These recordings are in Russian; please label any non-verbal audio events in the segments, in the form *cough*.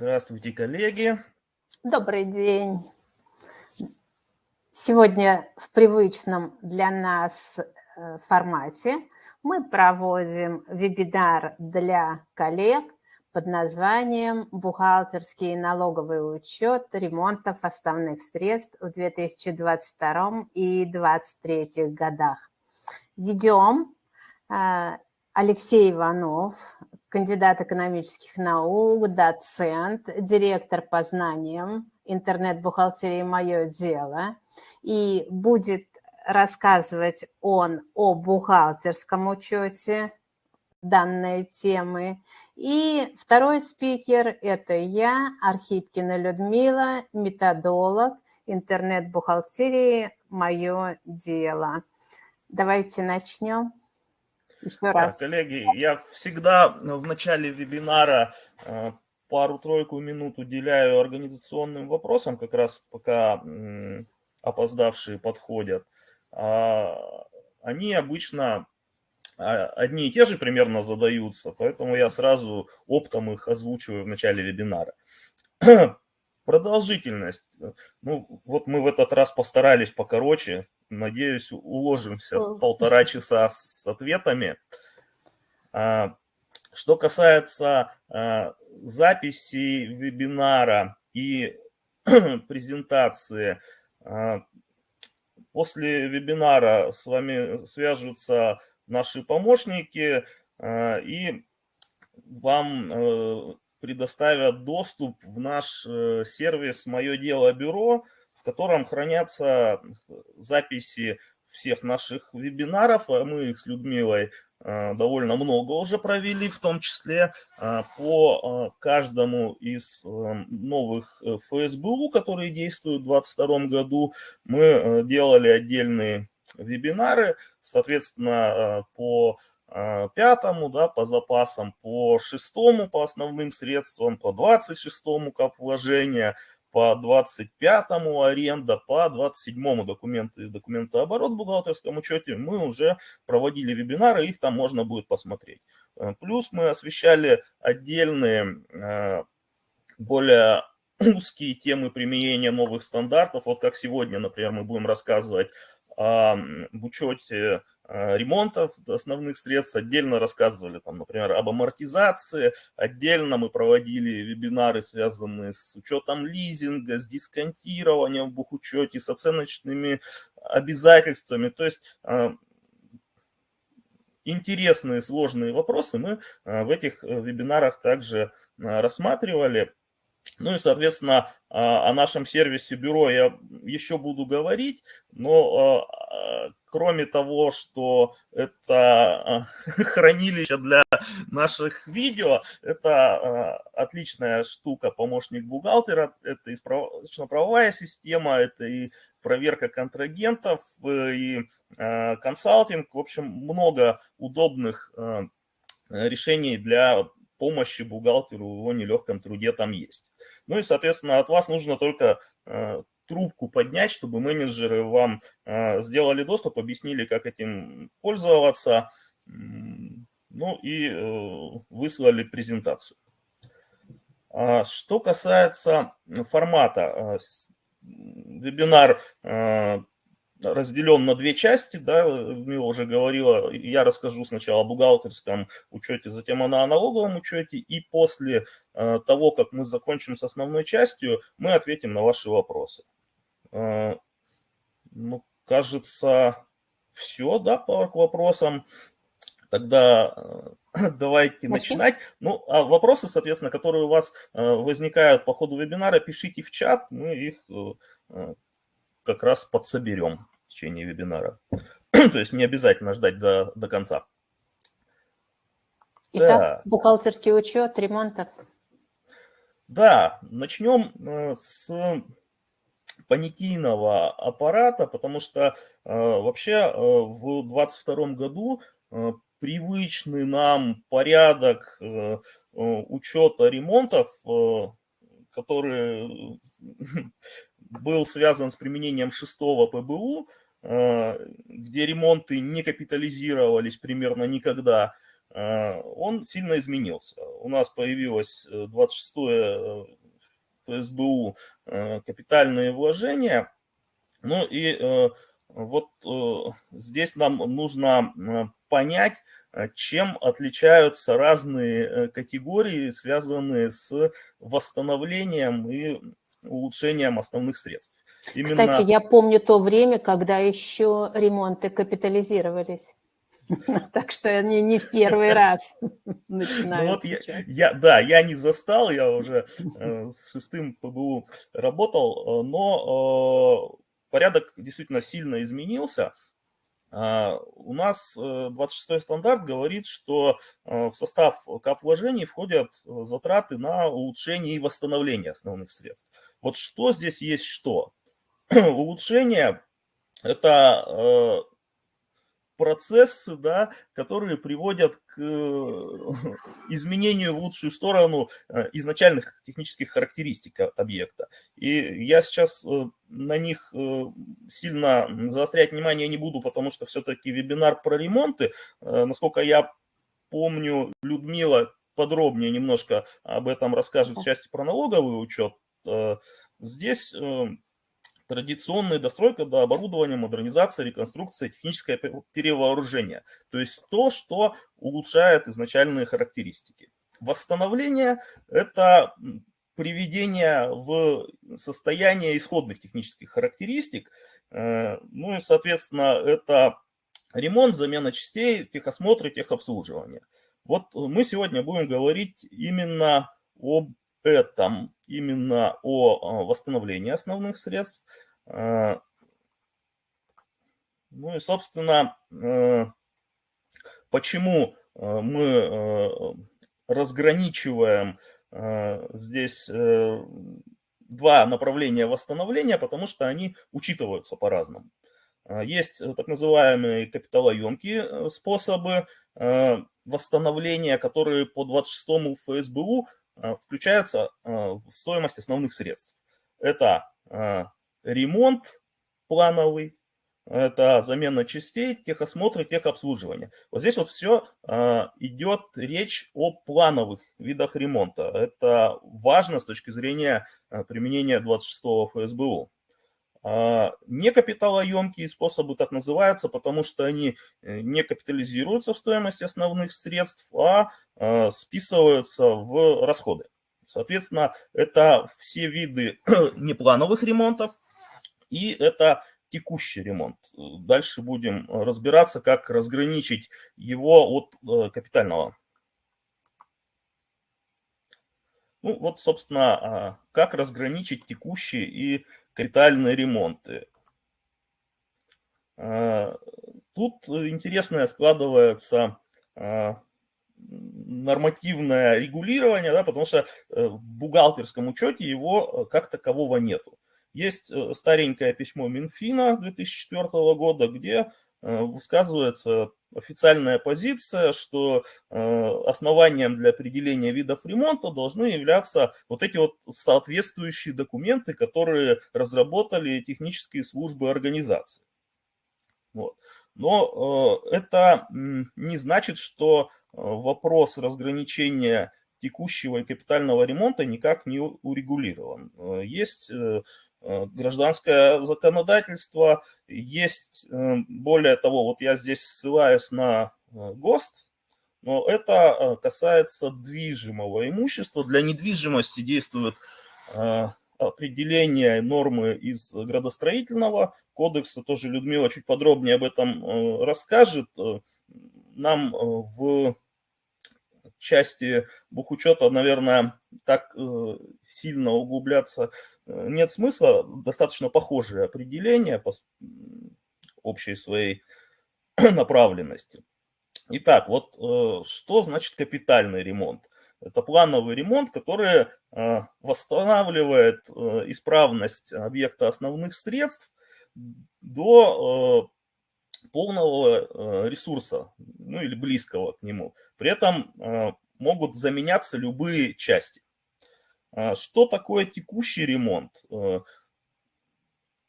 Здравствуйте, коллеги. Добрый день. Сегодня в привычном для нас э, формате мы проводим вебинар для коллег под названием «Бухгалтерский и налоговый учет ремонтов основных средств в 2022 и 2023 годах». Ведем э, Алексей Иванов, кандидат экономических наук, доцент, директор по знаниям, интернет-бухгалтерии «Мое дело». И будет рассказывать он о бухгалтерском учете данной темы. И второй спикер – это я, Архипкина Людмила, методолог интернет-бухгалтерии «Мое дело». Давайте начнем. Еще раз. Коллеги, я всегда в начале вебинара э, пару-тройку минут уделяю организационным вопросам, как раз пока опоздавшие подходят. А, они обычно а, одни и те же примерно задаются, поэтому я сразу оптом их озвучиваю в начале вебинара. *clears throat* Продолжительность. Ну, вот мы в этот раз постарались покороче, Надеюсь, уложимся в полтора часа с ответами. А, что касается а, записи вебинара и *clears throat* презентации, а, после вебинара с вами свяжутся наши помощники и вам э, предоставят доступ в наш э, сервис «Мое дело бюро», котором хранятся записи всех наших вебинаров. А мы их с Людмилой а, довольно много уже провели, в том числе а, по каждому из новых э, ФСБУ, которые действуют в 2022 году. Мы э, делали отдельные вебинары, соответственно, по пятому, да, по запасам, по шестому, по основным средствам, по 26-му кап вложения, по 25-му аренда, по 27-му документы, документооборот в бухгалтерском учете мы уже проводили вебинары, их там можно будет посмотреть. Э, плюс мы освещали отдельные э, более *clears throat* узкие темы применения новых стандартов. Вот как сегодня, например, мы будем рассказывать в учете ремонтов основных средств, отдельно рассказывали, там, например, об амортизации, отдельно мы проводили вебинары, связанные с учетом лизинга, с дисконтированием в бухучете, с оценочными обязательствами. То есть а, интересные, сложные вопросы мы а, в этих э, вебинарах также рассматривали. Ну и, соответственно, о нашем сервисе бюро я еще буду говорить, но кроме того, что это *laughs* хранилище для наших видео, это отличная штука, помощник бухгалтера, это и справочно-правовая система, это и проверка контрагентов, и консалтинг, в общем, много удобных решений для помощи бухгалтеру в его нелегком труде там есть. Ну и, соответственно, от вас нужно только э, трубку поднять, чтобы менеджеры вам э, сделали доступ, объяснили, как этим пользоваться, ну и э, выслали презентацию. А что касается формата, вебинар разделен на две части, да, Людмила уже говорила, я расскажу сначала о бухгалтерском учете, затем о налоговом учете, и после э, того, как мы закончим с основной частью, мы ответим на ваши вопросы. Э, ну, кажется, все, да, по вопросам. Тогда э, *clears throat* давайте Начнем. начинать. Ну, а вопросы, соответственно, которые у вас возникают по ходу вебинара, пишите в чат, мы их как раз подсоберем в течение вебинара. *clears throat* То есть не обязательно ждать до, до конца. Итак, да. бухгалтерский учет ремонтов. Да, начнем э, с понятийного аппарата, потому что э, вообще э, в 2022 году привычный нам порядок учета ремонтов, который *laughs* был связан с применением шестого ПБУ, э, где ремонты не капитализировались примерно никогда. он сильно изменился. У нас появилось 26-е ФСБУ капитальные вложения. Ну и вот здесь нам нужно понять, чем отличаются разные категории, связанные с восстановлением и улучшением основных средств. Именно... Кстати, я помню то время, когда еще ремонты капитализировались. *laughs* Так что они не в первый *laughs* раз начинают ну вот я, я, Да, я не застал, я уже э, с шестым ПБУ работал, э, но э, порядок действительно сильно изменился. Uh, у нас 26 стандарт говорит, что uh, в состав кап вложений входят затраты на улучшение и восстановление основных средств. Вот что здесь есть что? *clears throat* улучшения – это э, процессы, да, которые приводят к э, *laughs* изменению в лучшую сторону э, изначальных технических характеристик объекта. И я сейчас на них сильно заострять внимание не буду, потому что все-таки вебинар про ремонты. Насколько я помню, Людмила подробнее немножко об этом расскажет в части про налоговый учет. Здесь традиционная достройка до оборудования, модернизация, реконструкция, техническое перевооружение. То есть то, что улучшает изначальные характеристики. Восстановление – это приведение в состояние исходных технических характеристик. Э, ну и, соответственно, это ремонт, замена частей, техосмотр и техобслуживание. Вот мы сегодня будем говорить именно об этом именно о восстановлении основных средств. А, ну и, собственно, э, почему э, мы э, разграничиваем здесь два направления восстановления, потому что они учитываются по-разному. Есть так называемые капиталоемкие способы восстановления, которые по 26 ФСБУ Э, включаются э, в стоимость основных средств. Это э, ремонт плановый, это замена частей, техосмотр, техобслуживание. Вот здесь вот все идет речь о плановых видах ремонта. Это важно с точки зрения применения 26 ФСБУ. А, некапиталоемкие способы так называются, потому что они э, не капитализируются в стоимости основных средств, а, а списываются в расходы. Соответственно, это все виды *clears throat* неплановых ремонтов и это текущий ремонт. Дальше будем разбираться, как разграничить его от э, капитального. Ну вот, собственно, а, как разграничить текущий и капитальные ремонты. А, тут интересное складывается а, нормативное регулирование, да, потому что э, в бухгалтерском учете его э, как такового нету. Есть э, старенькое письмо Минфина 2004 года, где высказывается официальная позиция, что э, основанием для определения видов ремонта должны являться вот эти вот соответствующие документы, которые разработали технические службы организации. Вот. Но э, это не значит, что э, вопрос разграничения текущего и капитального ремонта никак не урегулирован. Есть гражданское законодательство, есть, э, более того, вот я здесь ссылаюсь на э, ГОСТ, но это касается движимого имущества. Для недвижимости действует определение нормы из градостроительного кодекса. Тоже Людмила чуть подробнее об этом расскажет. Нам в части бухучета, наверное, так сильно углубляться Э, нет смысла, достаточно похожие определения по общей своей *clears throat* направленности. Итак, вот э, что значит капитальный ремонт? Это плановый ремонт, который э, восстанавливает исправность объекта основных средств до полного ресурса, ну или близкого к нему. При этом могут заменяться любые части. А, что такое текущий ремонт? Э,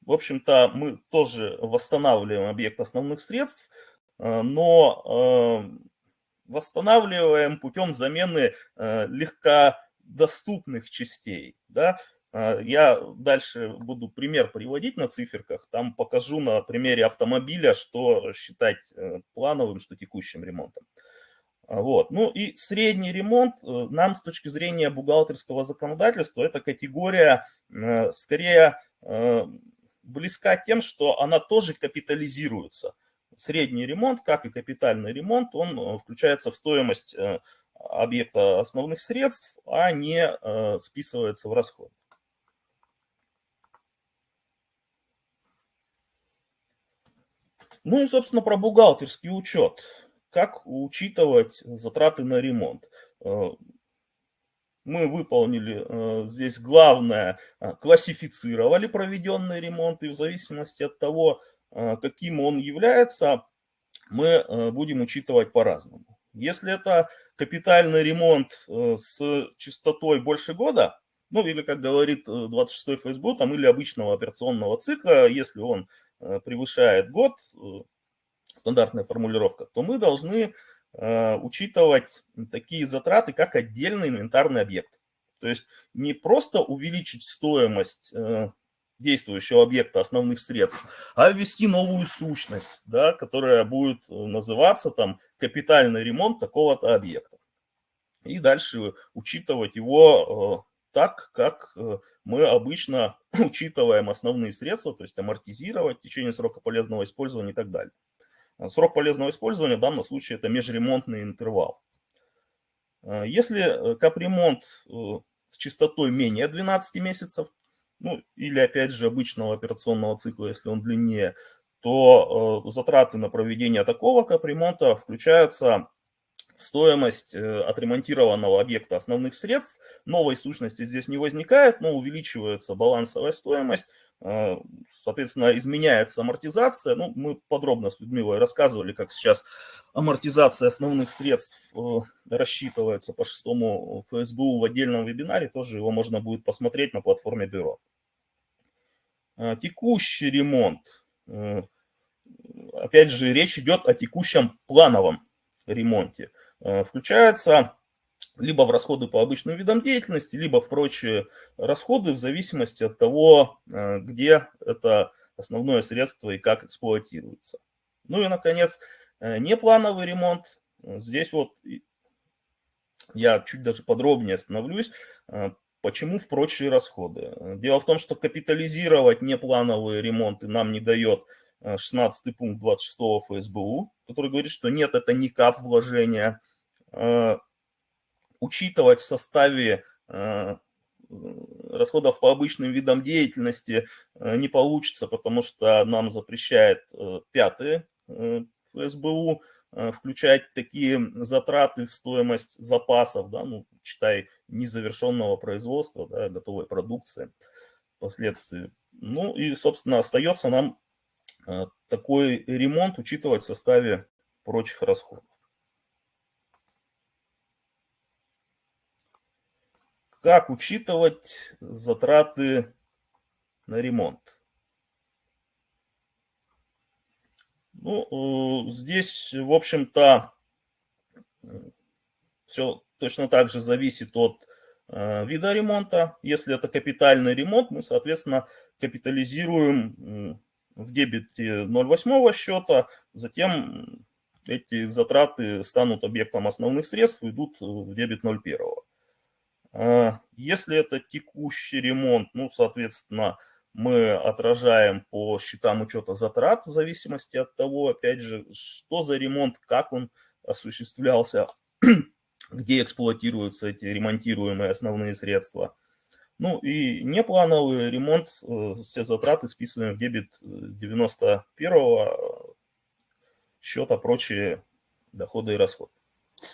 в общем-то, мы тоже восстанавливаем объект основных средств, э, но э, восстанавливаем путем замены легкодоступных частей. Да? Я дальше буду пример приводить на циферках, там покажу на примере автомобиля, что считать плановым, что текущим ремонтом. Вот. Ну и средний ремонт нам с точки зрения бухгалтерского законодательства, это категория скорее близка тем, что она тоже капитализируется. Средний ремонт, как и капитальный ремонт, он э, включается в стоимость э, объекта основных средств, а не э, списывается в расход. Ну и, собственно, про бухгалтерский учет. Как учитывать затраты на ремонт? мы выполнили э, здесь главное, э, классифицировали проведенный ремонт, и в зависимости от того, э, каким он является, мы будем учитывать по-разному. Если это капитальный ремонт с частотой больше года, ну или, как говорит 26-й ФСБ, там, или обычного операционного цикла, если он превышает год, стандартная формулировка, то мы должны Э, учитывать такие затраты, как отдельный инвентарный объект. То есть не просто увеличить стоимость э, действующего объекта основных средств, а ввести новую сущность, да, которая будет называться там капитальный ремонт такого-то объекта. И дальше учитывать его э, так, как мы обычно *clears throat* учитываем основные средства, то есть амортизировать в течение срока полезного использования и так далее. Срок полезного использования в данном случае это межремонтный интервал. Э, если э, капремонт э, с частотой менее 12 месяцев, ну или опять же обычного операционного цикла, если он длиннее, то затраты на проведение такого капремонта включаются стоимость э, отремонтированного объекта основных средств. Новой сущности здесь не возникает, но увеличивается балансовая стоимость, соответственно, изменяется амортизация. Ну, мы подробно с Людмилой рассказывали, как сейчас амортизация основных средств э, рассчитывается по шестому ФСБУ в отдельном вебинаре, тоже его можно будет посмотреть на платформе бюро. Текущий ремонт. Опять же, речь идет о текущем плановом ремонте. Э, включается либо в расходы по обычным видам деятельности, либо в прочие расходы в зависимости от того, э, где это основное средство и как эксплуатируется. Ну и, наконец, э, неплановый ремонт. Здесь вот я чуть даже подробнее остановлюсь, почему в прочие расходы. Дело в том, что капитализировать неплановые ремонты нам не дает 16 пункт 26 ФСБУ, который говорит, что нет, это не кап вложения, Э, учитывать в составе э, расходов по обычным видам деятельности э, не получится, потому что нам запрещает пятый ФСБУ включать такие затраты в стоимость запасов, да, ну, читай, незавершенного производства, да, готовой продукции впоследствии. Ну и, собственно, остается нам такой ремонт учитывать в составе прочих расходов. Как учитывать затраты на ремонт? Ну, э, здесь, в общем-то, все точно так же зависит от э, вида ремонта. Если это капитальный ремонт, мы, соответственно, капитализируем в дебете 0,8 счета, затем эти затраты станут объектом основных средств идут в дебет 0,1. А, если это текущий ремонт, ну, соответственно, мы отражаем по счетам учета затрат в зависимости от того, опять же, что за ремонт, как он осуществлялся, *clears throat* где эксплуатируются эти ремонтируемые основные средства. Ну и неплановый ремонт, э, все затраты списываем в дебет 91 счета, прочие доходы и расходы.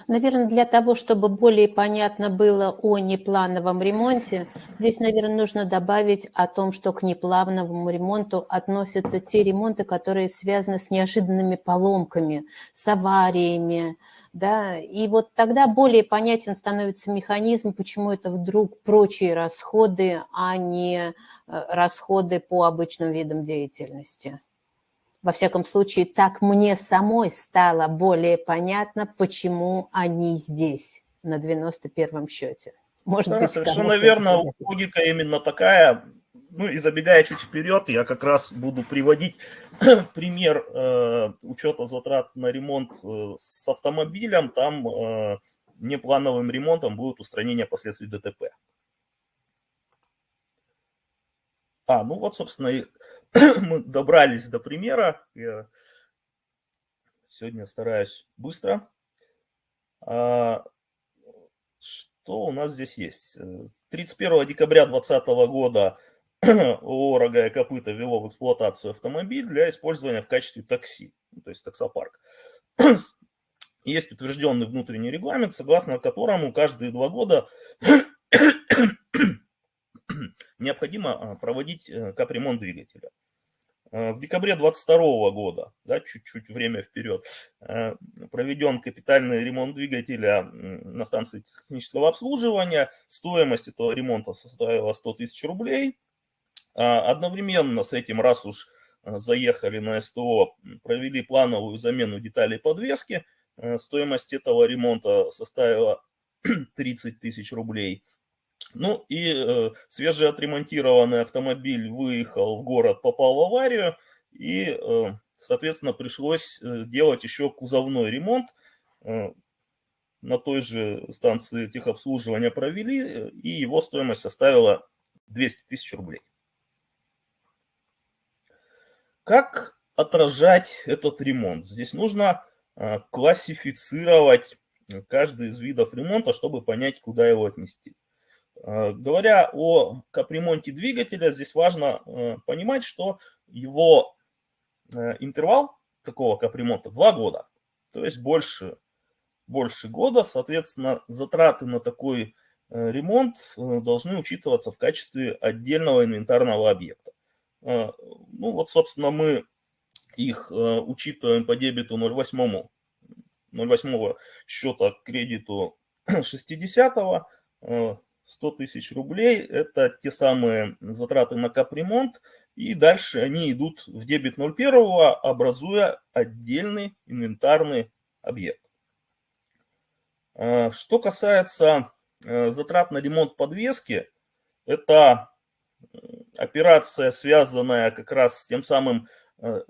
Наверное, для того, чтобы более понятно было о неплановом ремонте, здесь, наверное, нужно добавить о том, что к неплановому ремонту относятся те ремонты, которые связаны с неожиданными поломками, с авариями, да, и вот тогда более понятен становится механизм, почему это вдруг прочие расходы, а не э, расходы по обычным видам деятельности. Во всяком случае, так мне самой стало более понятно, почему они здесь на 91-м счете. Может да, быть, совершенно верно, логика именно такая. Ну и забегая чуть вперед, я как раз буду приводить *clears throat* пример э, учета затрат на ремонт э, с автомобилем. Там э, неплановым ремонтом будет устранение последствий ДТП. А, ну вот, собственно, и *clears throat* мы добрались до примера. Я сегодня стараюсь быстро. А, что у нас здесь есть? 31 декабря 2020 года *clears throat* ООО «Рога и копыта» ввело в эксплуатацию автомобиль для использования в качестве такси, ну, то есть таксопарк. *clears throat* Есть утвержденный внутренний регламент, согласно которому каждые два года необходимо а, проводить э, капремонт двигателя. Э, в декабре 2022 года, да, чуть-чуть время вперед, э, проведен капитальный ремонт двигателя на станции технического обслуживания. Стоимость этого ремонта составила 100 тысяч рублей. А одновременно с этим, раз уж заехали на СТО, провели плановую замену деталей подвески. Стоимость этого ремонта составила *clears throat* 30 тысяч рублей. Ну и э, свежеотремонтированный автомобиль выехал в город, попал в аварию, и, э, соответственно, пришлось э, делать еще кузовной ремонт. Э, на той же станции техобслуживания провели, э, и его стоимость составила 200 тысяч рублей. Как отражать этот ремонт? Здесь нужно э, классифицировать каждый из видов ремонта, чтобы понять, куда его отнести. Э, говоря о капремонте двигателя, здесь важно э, понимать, что его э, интервал такого капремонта 2 года, то есть больше, больше года, соответственно, затраты на такой ремонт должны учитываться в качестве отдельного инвентарного объекта. Ну вот, собственно, мы их учитываем по дебету 0,8, 0,8 счета к кредиту *clears throat* 60 100 тысяч рублей – это те самые затраты на капремонт, и дальше они идут в дебет 01, образуя отдельный инвентарный объект. А, что касается э, затрат на ремонт подвески, это операция, связанная как раз с тем самым э,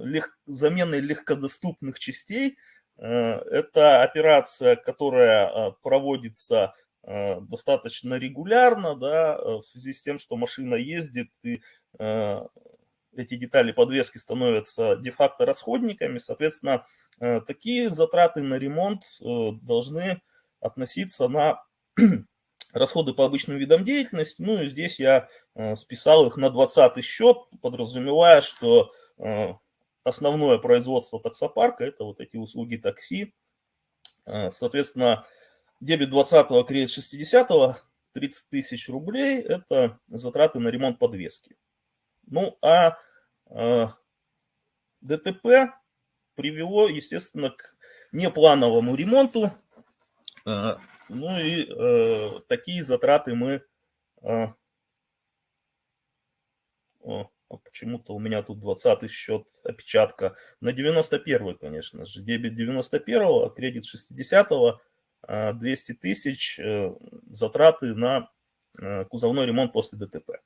лег... заменой легкодоступных частей. Э, это операция, которая проводится Э, достаточно регулярно, да, э, в связи с тем, что машина ездит, и э, эти детали подвески становятся де-факто расходниками, соответственно, такие затраты на ремонт должны относиться на *clears throat* расходы по обычным видам деятельности. Ну и здесь я списал их на 20 счет, подразумевая, что основное производство таксопарка – это вот эти услуги такси. Соответственно, Дебет 20-го, кредит 60-го, 30 тысяч рублей – это затраты на ремонт подвески. Ну, а э, ДТП привело, естественно, к неплановому ремонту. Э, ну и э, такие затраты мы... Э, о, а почему-то у меня тут 20 счет, опечатка. На 91 конечно же. Дебет 91 а кредит 60 -го 200 тысяч э, затраты на э, кузовной ремонт после ДТП.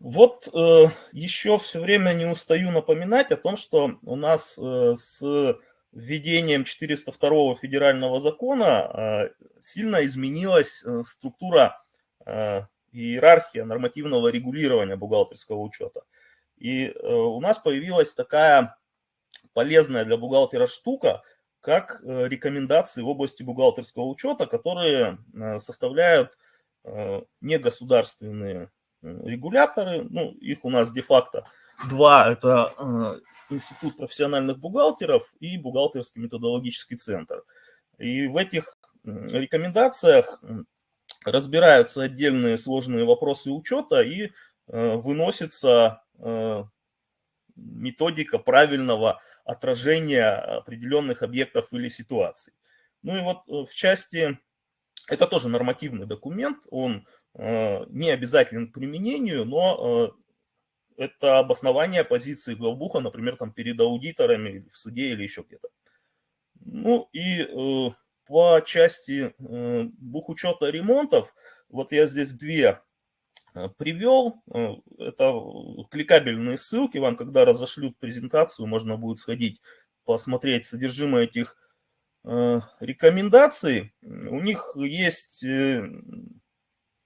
Вот э, еще все время не устаю напоминать о том, что у нас э, с введением 402 федерального закона э, сильно изменилась э, структура э, иерархия нормативного регулирования бухгалтерского учета. И э, у нас появилась такая полезная для бухгалтера штука, как э, рекомендации в области бухгалтерского учета, которые э, составляют э, негосударственные регуляторы. Ну, их у нас де-факто два. Это Институт профессиональных бухгалтеров и Бухгалтерский методологический центр. И в этих рекомендациях разбираются отдельные сложные вопросы учета и выносится методика правильного отражения определенных объектов или ситуаций. Ну и вот э, в части это тоже нормативный документ, он не обязателен к применению, но это обоснование позиции главбуха, например, там перед аудиторами в суде или еще где-то. Ну и э, по части э, бухучета ремонтов, вот я здесь две э, привел. Э, это кликабельные ссылки. Вам, когда разошлют презентацию, можно будет сходить, посмотреть содержимое этих э, рекомендаций. У них есть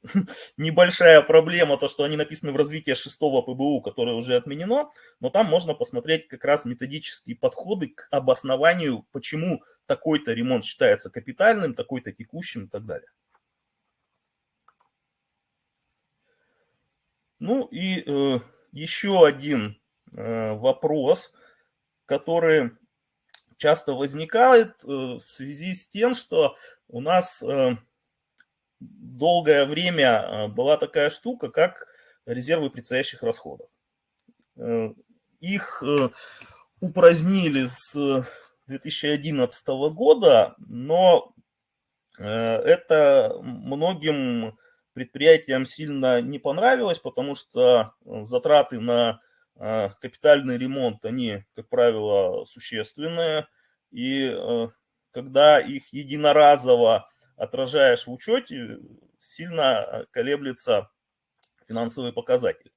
*laughs* небольшая проблема, то, что они написаны в развитии шестого ПБУ, которое уже отменено, но там можно посмотреть как раз методические подходы к обоснованию, почему такой-то ремонт считается капитальным, такой-то текущим и так далее. Ну и э, еще один э, вопрос, который часто возникает э, в связи с тем, что у нас... Э, долгое время а, была такая штука, как резервы предстоящих расходов. Э, их э, упразднили с 2011 года, но э, это многим предприятиям сильно не понравилось, потому что затраты на капитальный ремонт, они, как правило, существенные, и когда их единоразово отражаешь в учете, сильно э, колеблется финансовый показатель.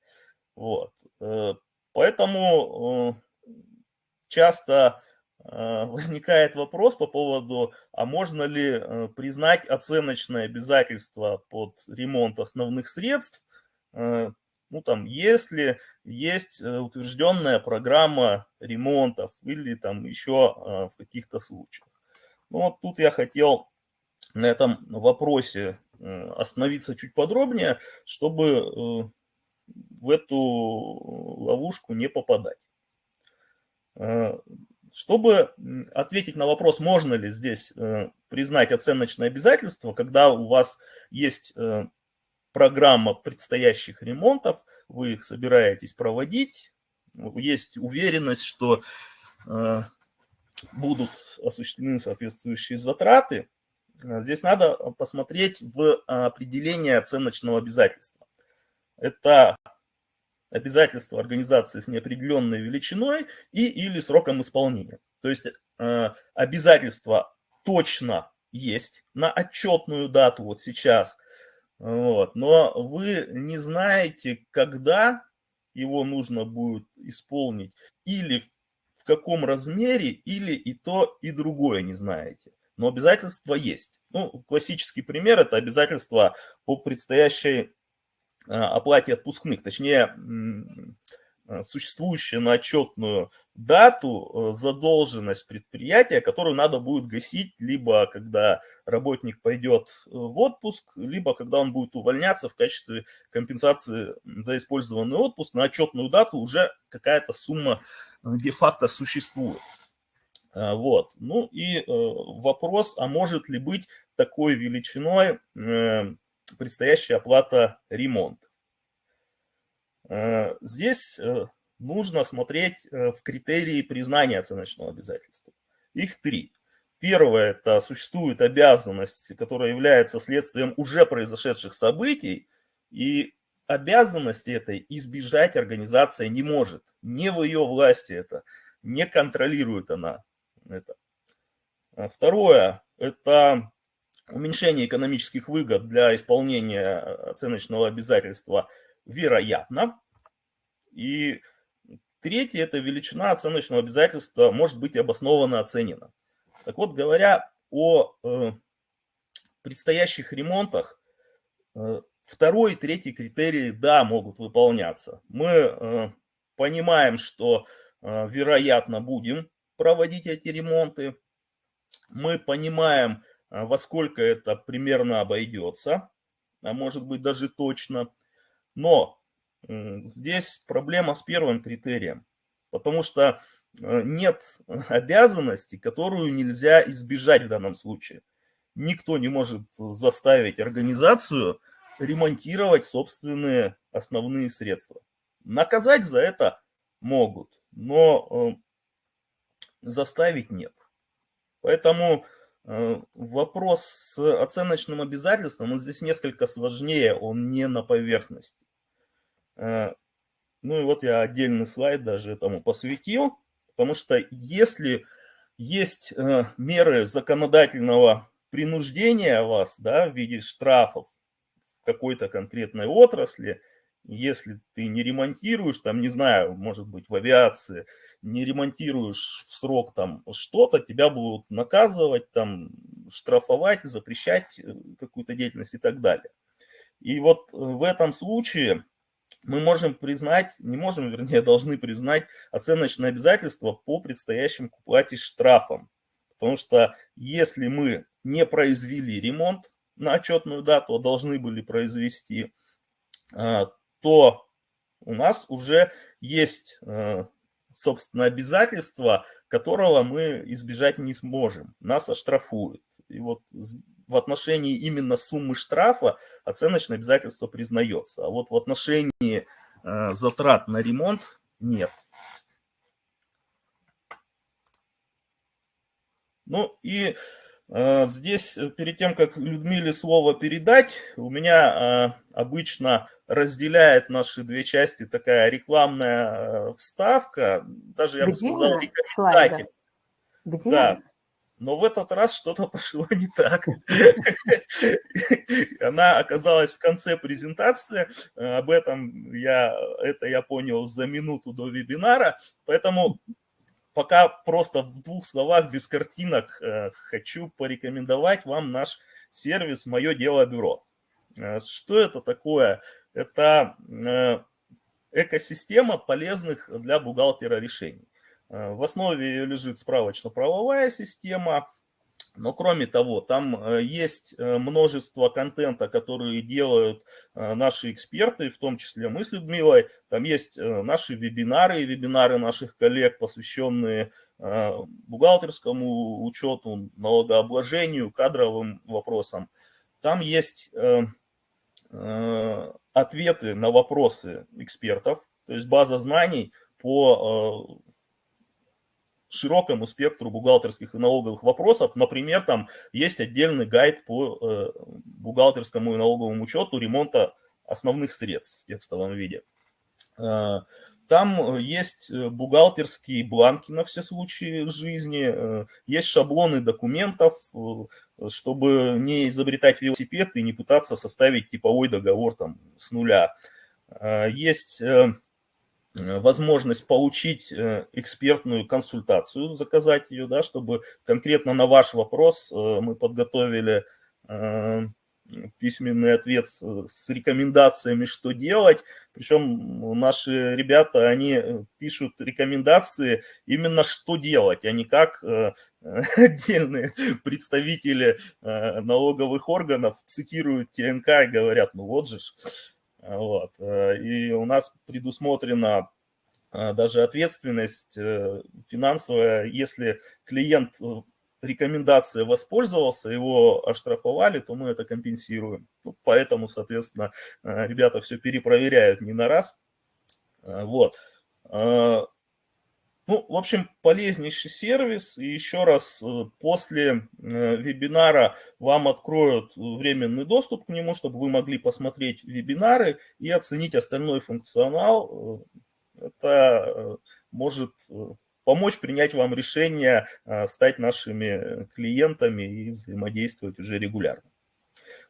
Вот. Э, поэтому э, часто *laughs* возникает вопрос по поводу, а можно ли признать оценочное обязательство под ремонт основных средств, ну там, если есть утвержденная программа ремонтов или там еще в каких-то случаях. Ну вот тут я хотел на этом вопросе э, остановиться чуть подробнее, чтобы э, в эту ловушку не попадать. Э, чтобы ответить на вопрос, можно ли здесь признать оценочное обязательство, когда у вас есть программа предстоящих ремонтов, вы их собираетесь проводить, есть уверенность, что будут осуществлены соответствующие затраты, Э, здесь надо э, посмотреть в определение оценочного обязательства. Это обязательство организации с неопределенной величиной и или сроком исполнения. То есть э, обязательство точно есть на отчетную дату вот сейчас, вот, но вы не знаете, когда его нужно будет исполнить или в каком размере, или и то, и другое не знаете но обязательства есть. Ну, классический пример – это обязательства по предстоящей оплате отпускных, точнее, а, существующая на отчетную дату э, задолженность предприятия, которую надо будет гасить либо когда работник пойдет э, в отпуск, либо когда он будет увольняться в качестве компенсации за использованный отпуск. На отчетную дату уже какая-то сумма э, де-факто существует. Вот. Ну и э, вопрос, а может ли быть такой величиной э, предстоящая оплата ремонта? Э, здесь нужно смотреть в критерии признания оценочного обязательства. Их три. Первое – это существует обязанность, которая является следствием уже произошедших событий, и обязанности этой избежать организация не может. Не в ее власти это, не контролирует она это. Второе – это уменьшение экономических выгод для исполнения оценочного обязательства вероятно. И третье – это величина оценочного обязательства может быть обоснованно оценена. Так вот, говоря о э, предстоящих ремонтах, э, второй и третий критерии, да, могут выполняться. Мы э, понимаем, что, э, вероятно, будем проводить эти ремонты. Мы понимаем, а, во сколько это примерно обойдется, а может быть даже точно. Но здесь проблема с первым критерием, потому что а, нет *laughs* обязанности, которую нельзя избежать в данном случае. Никто не может заставить организацию ремонтировать собственные основные средства. Наказать за это могут, но заставить нет. Поэтому Э, вопрос с оценочным обязательством, он здесь несколько сложнее, он не на поверхности. Э, ну и вот я отдельный слайд даже этому посвятил, потому что если есть э, меры законодательного принуждения вас да, в виде штрафов в какой-то конкретной отрасли, если ты не ремонтируешь, там, не знаю, может быть, в авиации, не ремонтируешь в срок там что-то, тебя будут наказывать, там, штрафовать, запрещать э, какую-то деятельность и так далее. И вот э, в этом случае мы можем признать, не можем, вернее, *laughs* должны признать оценочное обязательство по предстоящим к уплате штрафам. Потому что если мы не произвели ремонт на отчетную дату, а должны были произвести, а, то у нас уже есть, э, собственно, обязательство, которого мы избежать не сможем. Нас оштрафуют. И вот в отношении именно суммы штрафа оценочное обязательство признается. А вот в отношении э, затрат на ремонт нет. Ну и здесь, э, перед тем, как Людмиле слово передать, у меня э, обычно разделяет наши две части такая рекламная вставка, даже я Где бы сказал, рекомендатель. Где? Да. Но в этот раз что-то *laughs* пошло не так. *laughs* Она оказалась в конце презентации. Об этом я, это я понял за минуту до вебинара. Поэтому пока просто в двух словах, без картинок, э, хочу порекомендовать вам наш сервис «Мое дело бюро». Э, что это такое? Это э, экосистема полезных для бухгалтера решений. В основе ее лежит справочно-правовая система, но кроме того, там э, есть э, множество контента, которые делают э, наши эксперты, в том числе мы с Людмилой. Там есть наши вебинары вебинары наших коллег, посвященные бухгалтерскому учету, налогообложению, кадровым вопросам. Там есть ответы на вопросы экспертов, то есть база знаний по широкому спектру бухгалтерских и налоговых вопросов. Например, там есть отдельный гайд по э, бухгалтерскому и налоговому учету ремонта основных средств в текстовом виде. Э, там есть э, бухгалтерские бланки на все случаи жизни, есть шаблоны документов, чтобы не изобретать велосипед и не пытаться составить типовой договор там с нуля. Есть возможность получить э, экспертную консультацию, заказать ее, да, чтобы конкретно на ваш вопрос э, мы подготовили письменный ответ с рекомендациями, что делать. Причем наши ребята, они пишут рекомендации именно что делать, а не как *laughs* отдельные представители налоговых органов цитируют ТНК и говорят, ну вот же, вот. Э, и у нас предусмотрена э, даже ответственность э, финансовая, если клиент рекомендацией воспользовался, его оштрафовали, то мы это компенсируем. Ну, поэтому, соответственно, ребята все перепроверяют не на раз. Вот. Ну, в общем, полезнейший сервис. И еще раз, э, после э, вебинара вам откроют временный доступ к нему, чтобы вы могли посмотреть вебинары и оценить остальной функционал. Э, это может помочь принять вам решение стать нашими клиентами и взаимодействовать уже регулярно.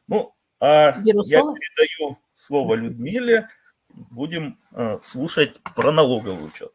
Ну, а я передаю слово Людмиле. Будем слушать про налоговый учет.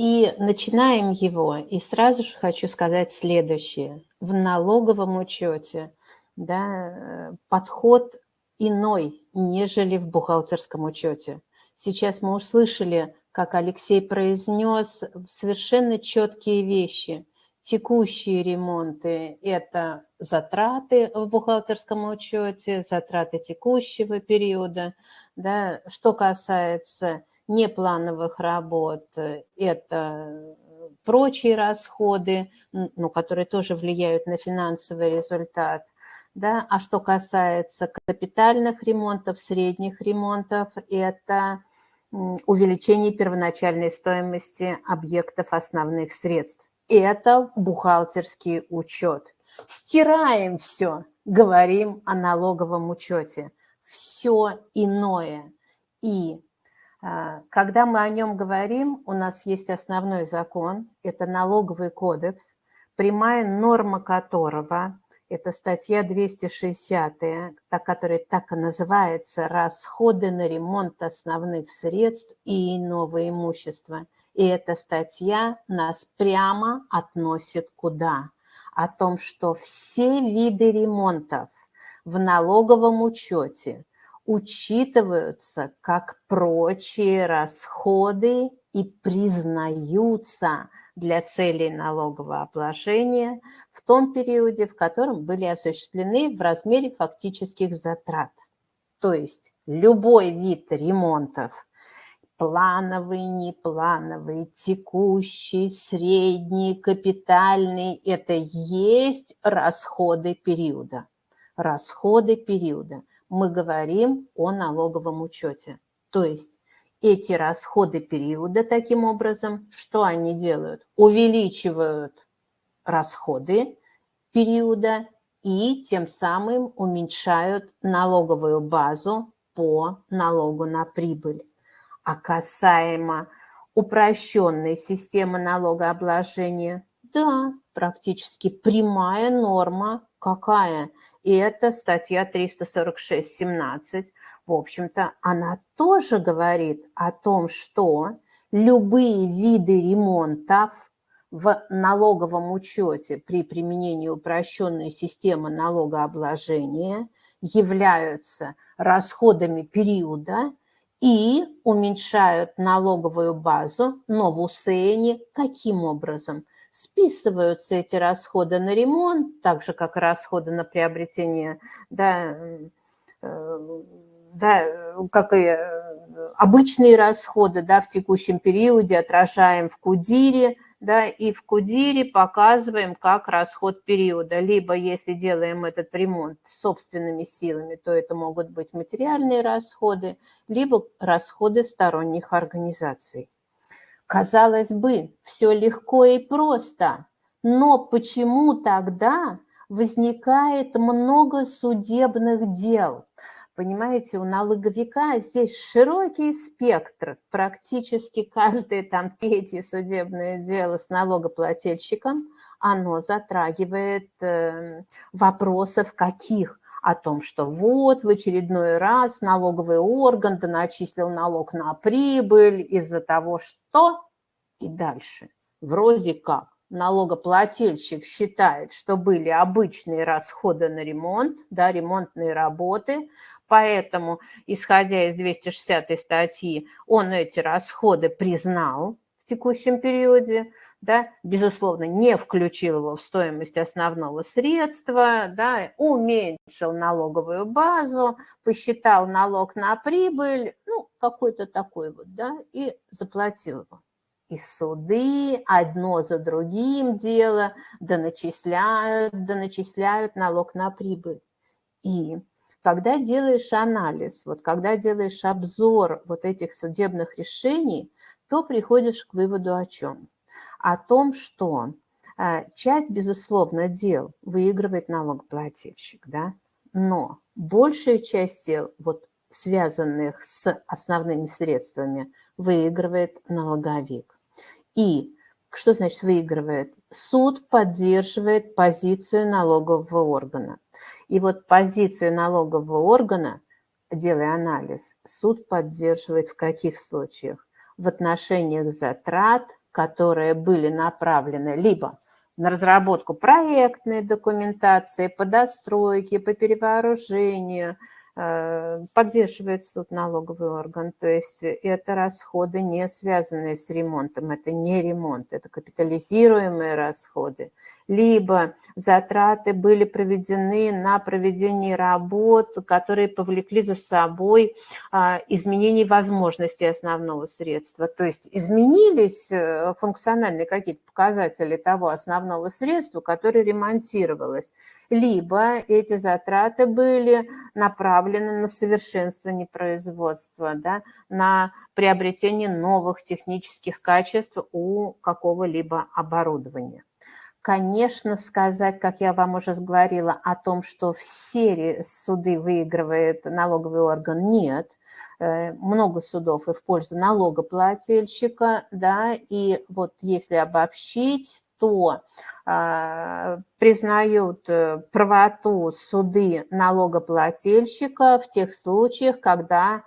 И начинаем его, и сразу же хочу сказать следующее. В налоговом учете да, подход иной, нежели в бухгалтерском учете. Сейчас мы услышали, как Алексей произнес совершенно четкие вещи. Текущие ремонты – это затраты в бухгалтерском учете, затраты текущего периода. Да. Что касается неплановых работ, э, это прочие расходы, ну, которые тоже влияют на финансовый результат. Да? А что касается капитальных ремонтов, средних ремонтов, это увеличение первоначальной стоимости объектов основных средств. Это бухгалтерский учет. Стираем все, говорим о налоговом учете. Все иное. И когда мы о нем говорим, у нас есть основной закон, это налоговый кодекс, прямая норма которого, это статья 260, которая так и называется «Расходы на ремонт основных средств и иного имущества». И эта статья нас прямо относит куда? О том, что все виды ремонтов в налоговом учете учитываются как прочие расходы и признаются для целей налогового обложения в том периоде, в котором были осуществлены в размере фактических затрат. То есть любой вид ремонтов, плановый, неплановый, текущий, средний, капитальный – это есть расходы периода. Расходы периода мы говорим о налоговом учете. То есть эти расходы периода таким образом, что они делают? Увеличивают расходы периода и тем самым уменьшают налоговую базу по налогу на прибыль. А касаемо упрощенной системы налогообложения, да, практически прямая норма какая? И это статья 346.17. В общем-то, она тоже говорит о том, что любые виды ремонтов в налоговом учете при применении упрощенной системы налогообложения являются расходами периода и уменьшают налоговую базу, но в УСЭНе каким образом? Списываются эти расходы на ремонт, так же, как и расходы на приобретение, да, э, да, как и э, обычные расходы да, в текущем периоде отражаем в КУДИРе, да, и в КУДИРе показываем как расход периода. Либо если делаем этот ремонт собственными силами, то это могут быть материальные расходы, либо расходы сторонних организаций. Казалось бы, все легко и просто, но почему тогда возникает много судебных дел? Понимаете, у налоговика здесь широкий спектр, практически каждое там третье судебное дело с налогоплательщиком, оно затрагивает э, вопросов каких? О том, что вот в очередной раз налоговый орган доначислил налог на прибыль из-за того, что и дальше. Вроде как налогоплательщик считает, что были обычные расходы на ремонт, да, ремонтные работы, поэтому, исходя из 260 статьи, он эти расходы признал в текущем периоде, да, безусловно, не включил его в стоимость основного средства, да, уменьшил налоговую базу, посчитал налог на прибыль, ну, какой-то такой вот, да, и заплатил его. И суды одно за другим дело доначисляют, доначисляют налог на прибыль. И когда делаешь анализ, вот когда делаешь обзор вот этих судебных решений, то приходишь к выводу о чем? О том, что а, часть, безусловно, дел выигрывает налогоплательщик, да, но большая часть дел, вот, связанных с основными средствами, выигрывает налоговик. И что значит выигрывает? Суд поддерживает позицию налогового органа. И вот позицию налогового органа, делая анализ, суд поддерживает в каких случаях? В отношениях затрат – которые были направлены либо на разработку проектной документации, по достройке, по перевооружению, э, поддерживает суд налоговый орган. То есть это расходы, не связанные с ремонтом, это не ремонт, это капитализируемые расходы либо затраты были проведены на проведение работ, которые повлекли за собой а, изменение возможностей основного средства. То есть изменились э, функциональные какие-то показатели того основного средства, которое ремонтировалось либо эти затраты были направлены на совершенствование производства, да, на приобретение новых технических качеств у какого-либо оборудования. Конечно, сказать, как я вам уже говорила, о том, что все суды выигрывает налоговый орган, нет. Э, много судов и в пользу налогоплательщика, да, и вот если обобщить, то а, признают э, правоту суды налогоплательщика в тех случаях, когда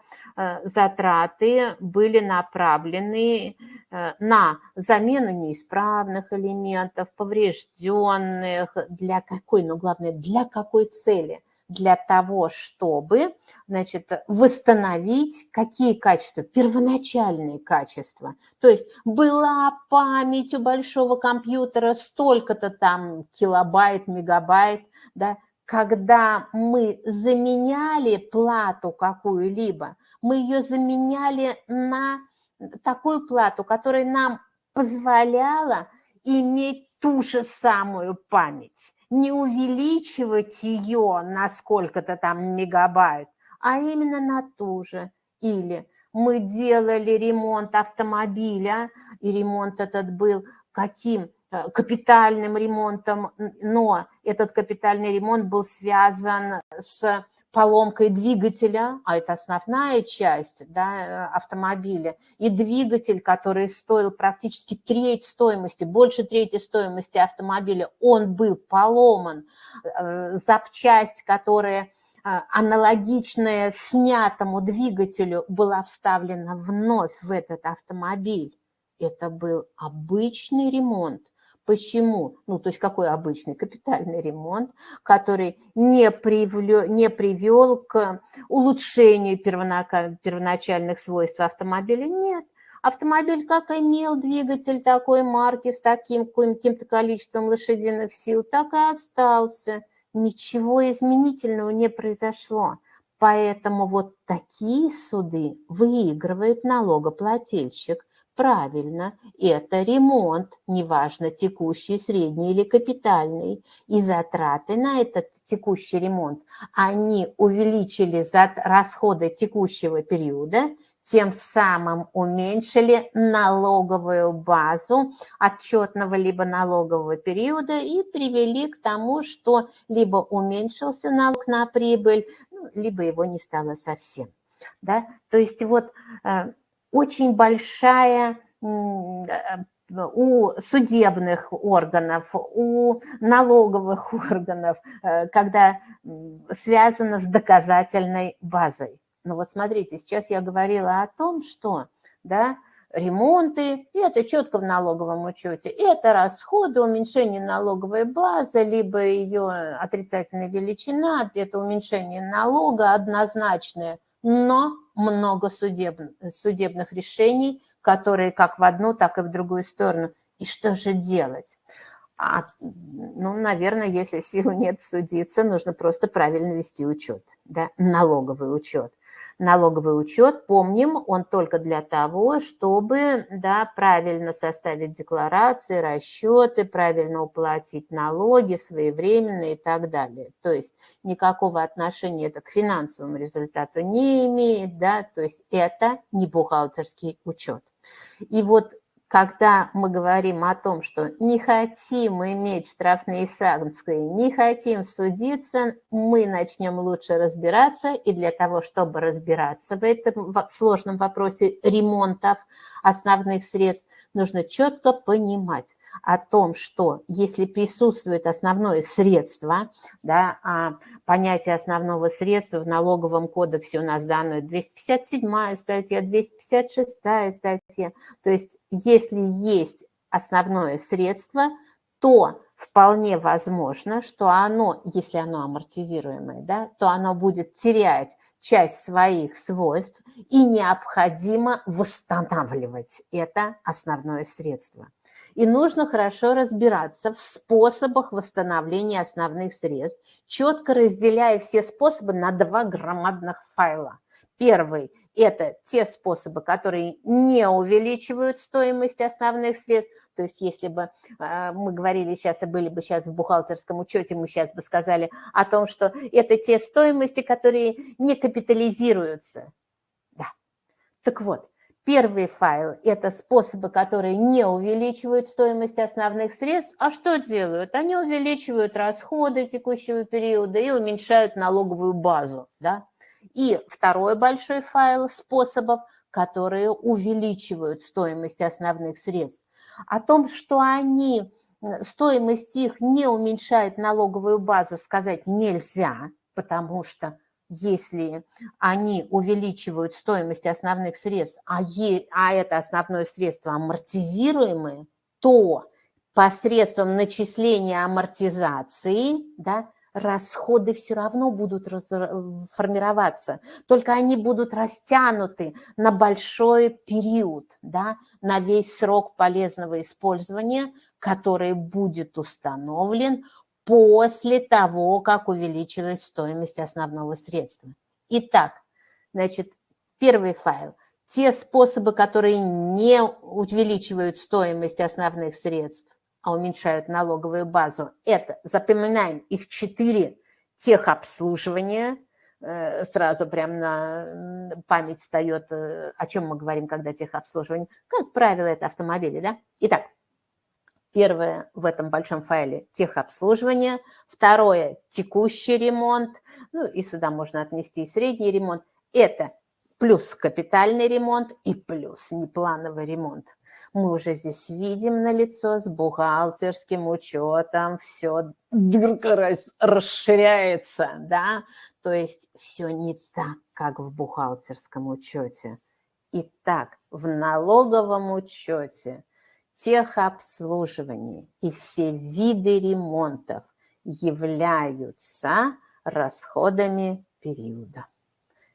затраты были направлены э, на замену неисправных элементов, поврежденных, для какой, ну главное, для какой цели – для того, чтобы значит, восстановить какие качества? Первоначальные качества. То есть была память у большого компьютера столько-то там килобайт, мегабайт, да, когда мы заменяли плату какую-либо, мы ее заменяли на такую плату, которая нам позволяла иметь ту же самую память не увеличивать ее на сколько-то там мегабайт, а именно на ту же. Или мы делали ремонт автомобиля, и ремонт этот был каким? Э, капитальным ремонтом, но этот капитальный ремонт был связан с поломкой двигателя, а это основная часть да, автомобиля, и двигатель, который стоил практически треть стоимости, больше трети стоимости автомобиля, он был поломан. Э, запчасть, которая э, аналогичная снятому двигателю, была вставлена вновь в этот автомобиль. Это был обычный ремонт. Почему? Ну, то есть какой обычный капитальный ремонт, который не, привлё, не привел к улучшению первоначальных свойств автомобиля? Нет. Автомобиль как имел двигатель такой марки с таким каким-то количеством лошадиных сил, так и остался. Ничего изменительного не произошло. Поэтому вот такие суды выигрывает налогоплательщик – Правильно, это ремонт, неважно, текущий, средний или капитальный. И затраты на этот текущий ремонт, они увеличили расходы текущего периода, тем самым уменьшили налоговую базу отчетного либо налогового периода и привели к тому, что либо уменьшился налог на прибыль, ну, либо его не стало совсем. Да? То есть вот э, очень большая э, у судебных органов, у налоговых *laughs* органов, э, когда связано с доказательной базой. Ну вот смотрите, сейчас я говорила о том, что да, ремонты, это четко в налоговом учете, это расходы, уменьшение налоговой базы, либо ее отрицательная величина, это уменьшение налога однозначное – но много судеб, судебных решений, которые как в одну, так и в другую сторону. И что же делать? А, ну, наверное, если сил нет судиться, нужно просто правильно вести учет, да, налоговый учет налоговый учет, помним, он только для того, чтобы да, правильно составить декларации, расчеты, правильно уплатить налоги своевременно и так далее. То есть никакого отношения это к финансовому результату не имеет, да, то есть это не бухгалтерский учет. И вот когда мы говорим о том, что не хотим иметь штрафные санкции, не хотим судиться, мы начнем лучше разбираться. И для того, чтобы разбираться в этом сложном вопросе ремонтов основных средств, нужно четко понимать о том, что если присутствует основное средство, да, а понятие основного средства в налоговом кодексе у нас дано 257 статья, 256 статья. То есть если есть основное средство, то вполне возможно, что оно, если оно амортизируемое, да, то оно будет терять часть своих свойств и необходимо восстанавливать это основное средство. И нужно хорошо разбираться в способах восстановления основных средств, четко разделяя все способы на два громадных файла. Первый – это те способы, которые не увеличивают стоимость основных средств, то есть если бы э, мы говорили сейчас и были бы сейчас в бухгалтерском учете, мы сейчас бы сказали о том, что это те стоимости, которые не капитализируются. Да. Так вот, Первый файл – это способы, которые не увеличивают стоимость основных средств. А что делают? Они увеличивают расходы текущего периода и уменьшают налоговую базу. Да? И второй большой файл способов, которые увеличивают стоимость основных средств. О том, что они, стоимость их не уменьшает налоговую базу, сказать нельзя, потому что если они увеличивают стоимость основных средств, а, е, а это основное средство амортизируемое, то посредством начисления амортизации да, расходы все равно будут формироваться, только они будут растянуты на большой период, да, на весь срок полезного использования, который будет установлен после того, как увеличилась стоимость основного средства. Итак, значит, первый файл. Те способы, которые не увеличивают стоимость основных средств, а уменьшают налоговую базу, это, запоминаем, их четыре техобслуживания, э, сразу прям на память встает, э, о чем мы говорим, когда техобслуживание. Как правило, это автомобили, да? Итак, Первое в этом большом файле – техобслуживание. Второе – текущий ремонт. Ну и сюда можно отнести и средний ремонт. Это плюс капитальный ремонт и плюс неплановый ремонт. Мы уже здесь видим на лицо с бухгалтерским учетом, все расширяется, да, то есть все не так, как в бухгалтерском учете. Итак, в налоговом учете – техобслуживание и все виды ремонтов являются расходами периода.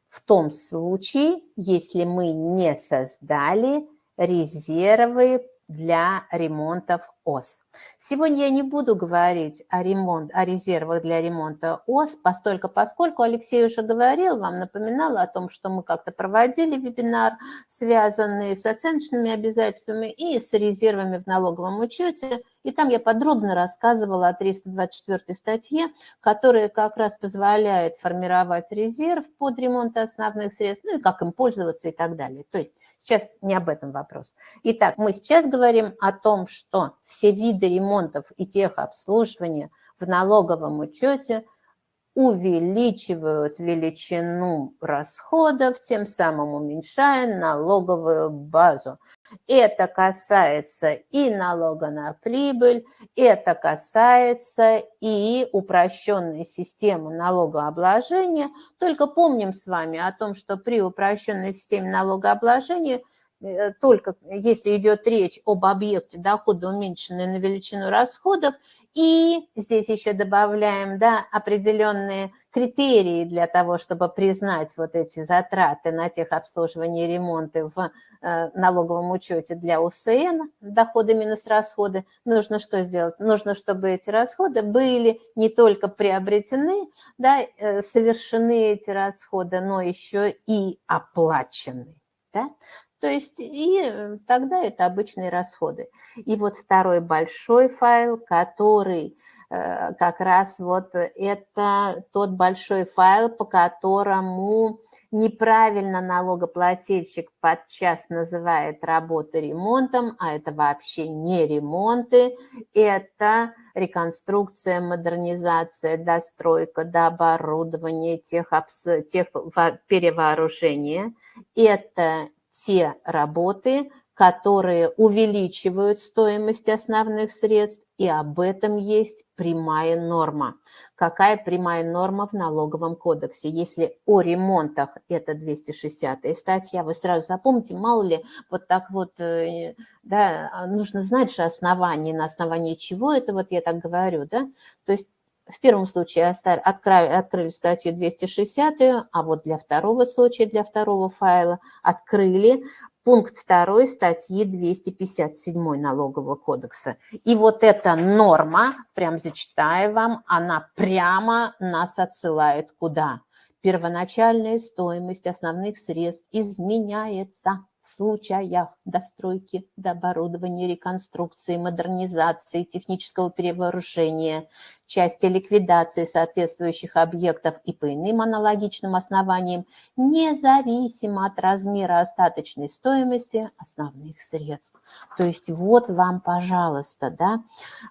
В том случае, если мы не создали резервы для ремонтов ОС. Сегодня я не буду говорить о, ремонт, о резервах для ремонта ОС, постольку, поскольку Алексей уже говорил, вам напоминал о том, что мы как-то проводили вебинар, связанный с оценочными обязательствами и с резервами в налоговом учете. И там я подробно рассказывала о 324 статье, которая как раз позволяет формировать резерв под ремонт основных средств, ну и как им пользоваться и так далее. То есть сейчас не об этом вопрос. Итак, мы сейчас говорим о том, что все виды ремонтов и техобслуживания в налоговом учете увеличивают величину расходов, тем самым уменьшая налоговую базу. Это касается и налога на прибыль, это касается и упрощенной системы налогообложения. Только помним с вами о том, что при упрощенной системе налогообложения только если идет речь об объекте дохода, уменьшенной на величину расходов, и здесь еще добавляем да, определенные критерии для того, чтобы признать вот эти затраты на техобслуживание и ремонты в э, налоговом учете для УСН, доходы минус расходы, нужно что сделать? Нужно, чтобы эти расходы были не только приобретены, да, э, совершены эти расходы, но еще и оплачены. Да? То есть и э, тогда это обычные расходы. И вот второй большой файл, который э, как раз вот это тот большой файл, по которому неправильно налогоплательщик подчас называет работы ремонтом, а это вообще не ремонты, это реконструкция, модернизация, достройка, дооборудование, тех, тех перевооружение. Это те работы, которые увеличивают стоимость основных средств, и об этом есть прямая норма. Какая прямая норма в налоговом кодексе? Если о ремонтах, это 260 статья, вы сразу запомните, мало ли, вот так вот, э, да, нужно знать же основание, на основании чего это, вот я так говорю, да, то есть в первом случае открыли, статью 260, а вот для второго случая, для второго файла открыли пункт 2 статьи 257 Налогового кодекса. И вот эта норма, прям зачитаю вам, она прямо нас отсылает куда? Первоначальная стоимость основных средств изменяется случаях достройки, дооборудования, реконструкции, модернизации, технического перевооружения, части ликвидации соответствующих объектов и по иным аналогичным основаниям, независимо от размера остаточной стоимости основных средств. То есть вот вам, пожалуйста, да,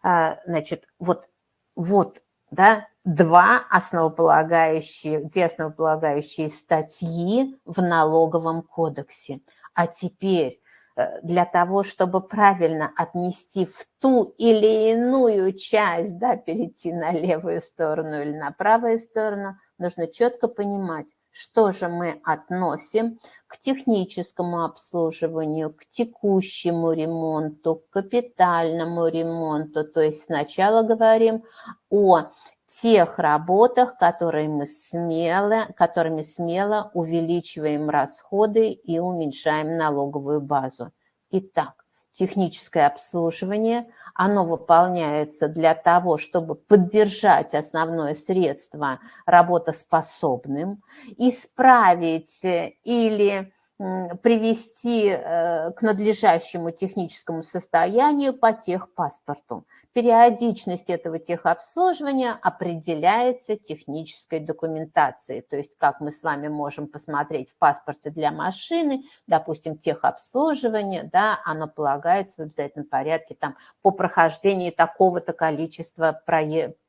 а, значит, вот, вот, да, два основополагающие, две основополагающие статьи в налоговом кодексе. А теперь э, для того, чтобы правильно отнести в ту или иную часть, да, перейти на левую сторону или на правую сторону, нужно четко понимать, что же мы относим к техническому обслуживанию, к текущему ремонту, к капитальному ремонту. То есть сначала говорим о тех работах, которые мы смело, которыми смело увеличиваем расходы и уменьшаем налоговую базу. Итак, техническое обслуживание, оно выполняется для того, чтобы поддержать основное средство работоспособным, исправить или привести э, к надлежащему техническому состоянию по техпаспорту. Периодичность этого техобслуживания определяется технической документацией. То есть, как мы с вами можем посмотреть в паспорте для машины, допустим, техобслуживание, да, оно полагается в обязательном порядке там, по прохождении такого-то количества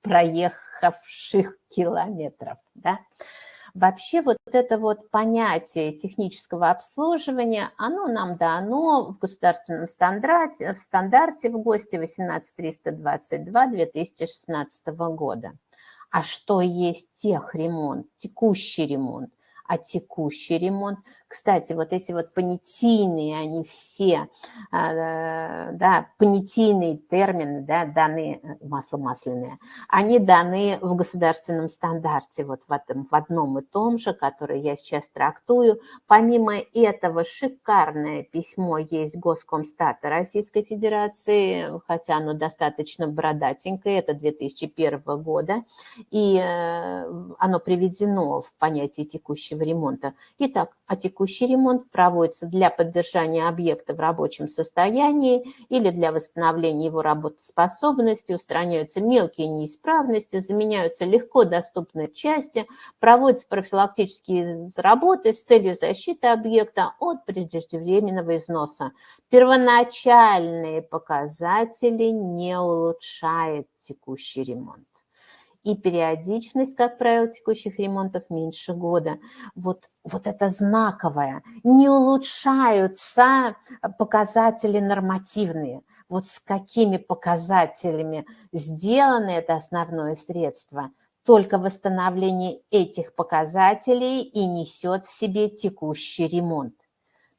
проехавших километров. Да. Вообще вот это вот понятие технического обслуживания, оно нам дано в государственном стандарте, в стандарте в ГОСТе 18322 2016 года. А что есть техремонт, текущий ремонт? А текущий ремонт кстати, вот эти вот понятийные, они все, а, да, понятийные термины, да, даны, э, масло масляное, они даны в государственном стандарте, вот в, этом, в одном и том же, который я сейчас трактую. Помимо этого, шикарное письмо есть Госкомстата Российской Федерации, хотя оно достаточно бородатенькое, это 2001 года, и э, оно приведено в понятие текущего ремонта. Итак, о текущем текущий ремонт проводится для поддержания объекта в рабочем состоянии или для восстановления его работоспособности, устраняются мелкие неисправности, заменяются легко доступные части, проводятся профилактические работы с целью защиты объекта от преждевременного износа. Первоначальные показатели не улучшает текущий ремонт и периодичность, как правило, текущих ремонтов меньше года. Вот, вот это знаковое. Не улучшаются показатели нормативные. Вот с какими показателями сделано это основное средство, только восстановление этих показателей и несет в себе текущий ремонт.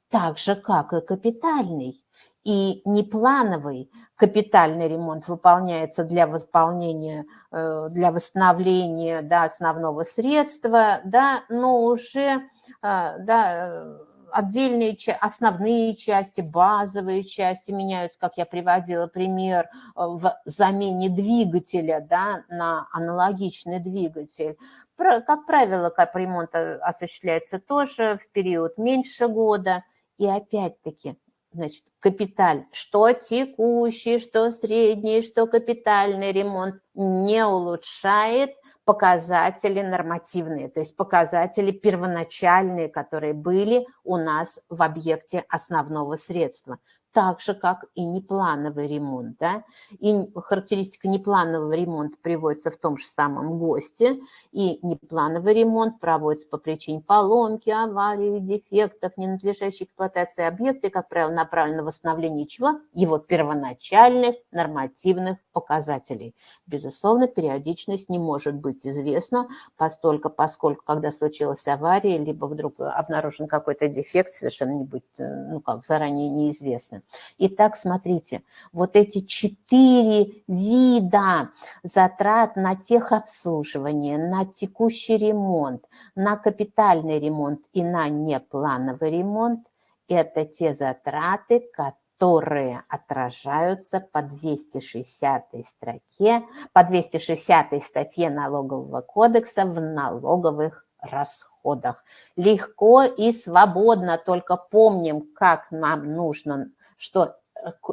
Так же, как и капитальный и неплановый капитальный ремонт выполняется для восполнения, э, для восстановления да, основного средства, да, но уже э, да, отдельные основные части, базовые части меняются, как я приводила пример, э, в замене двигателя да, на аналогичный двигатель. Как правило, капремонт осуществляется тоже в период меньше года. И опять-таки значит, капиталь, что текущий, что средний, что капитальный ремонт не улучшает показатели нормативные, то есть показатели первоначальные, которые были у нас в объекте основного средства так же, как и неплановый ремонт. Да? И характеристика непланового ремонта приводится в том же самом ГОСТе, и неплановый ремонт проводится по причине поломки, аварии, дефектов, ненадлежащей эксплуатации объекта, и, как правило, направлен на восстановление чего? Его первоначальных нормативных показателей. Безусловно, периодичность не может быть известна, постольку, поскольку, когда случилась авария, либо вдруг обнаружен какой-то дефект, совершенно не будет, э, ну как, заранее неизвестно. Итак, смотрите, вот эти четыре вида затрат на техобслуживание, на текущий ремонт, на капитальный ремонт и на неплановый ремонт – это те затраты, которые отражаются по 260 строке, по 260 статье налогового кодекса в налоговых расходах. Легко и свободно, только помним, как нам нужно, что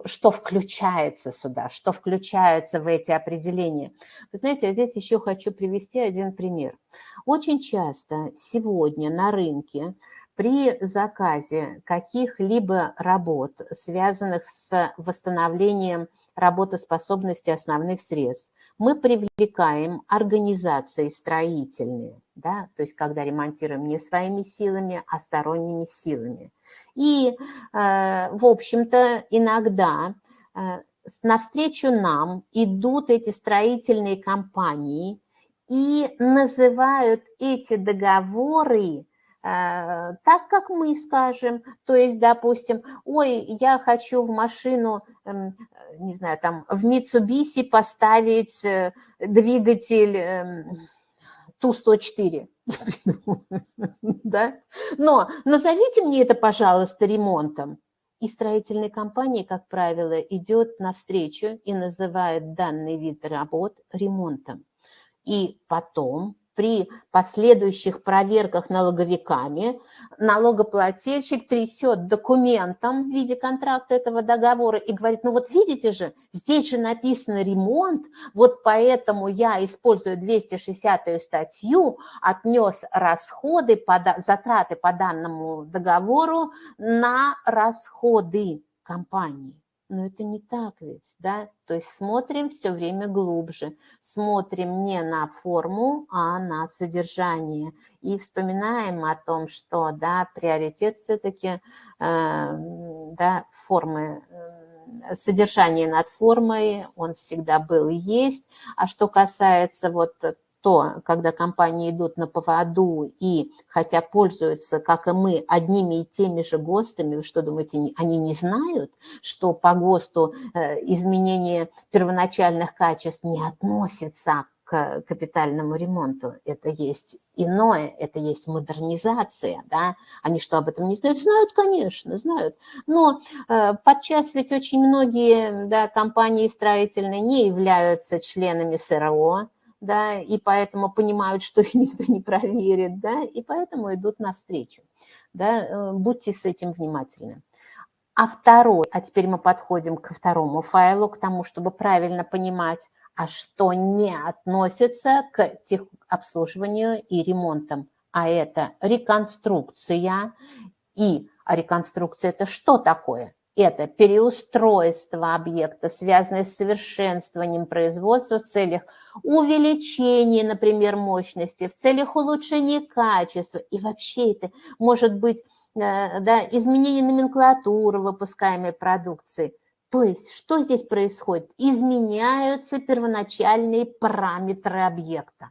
что включается сюда, что включается в эти определения. Вы знаете, я здесь еще хочу привести один пример. Очень часто сегодня на рынке при заказе каких-либо работ, связанных с восстановлением работоспособности основных средств, мы привлекаем организации строительные, да, то есть когда ремонтируем не своими силами, а сторонними силами. И, э, в общем-то, иногда э, навстречу нам идут эти строительные компании и называют эти договоры Э, так, как мы скажем. То есть, допустим, ой, я хочу в машину, эм, не знаю, там, в Mitsubishi поставить двигатель эм, Ту-104. да? Но назовите мне это, пожалуйста, ремонтом. И строительная компания, как правило, идет навстречу и называет данный вид работ ремонтом. И потом при последующих проверках налоговиками налогоплательщик трясет документом в виде контракта этого договора и говорит, ну вот видите же, здесь же написано ремонт, вот поэтому я, используя 260 статью, отнес расходы, затраты по данному договору на расходы компании. Но это не так ведь, да? То есть смотрим все время глубже, смотрим не на форму, а на содержание. И вспоминаем о том, что, да, приоритет все-таки, э, да, формы, э, содержание над формой, он всегда был и есть. А что касается вот что когда компании идут на поводу и, хотя пользуются, как и мы, одними и теми же ГОСТами, вы что думаете, они не знают, что по ГОСТу э, изменение первоначальных качеств не относится к капитальному ремонту. Это есть иное, это есть модернизация, да. Они что, об этом не знают? Знают, конечно, знают. Но э, подчас ведь очень многие да, компании строительные не являются членами СРО, да, и поэтому понимают, что их *laughs* никто не проверит, да, и поэтому идут навстречу, да, э, будьте с этим внимательны. А второй, а теперь мы подходим ко второму файлу, к тому, чтобы правильно понимать, а что не относится к техобслуживанию и ремонтам, а это реконструкция. И реконструкция – это что такое? Это переустройство объекта, связанное с совершенствованием производства в целях увеличения, например, мощности, в целях улучшения качества. И вообще это может быть э, да, изменение номенклатуры выпускаемой продукции. То есть что здесь происходит? Изменяются первоначальные параметры объекта.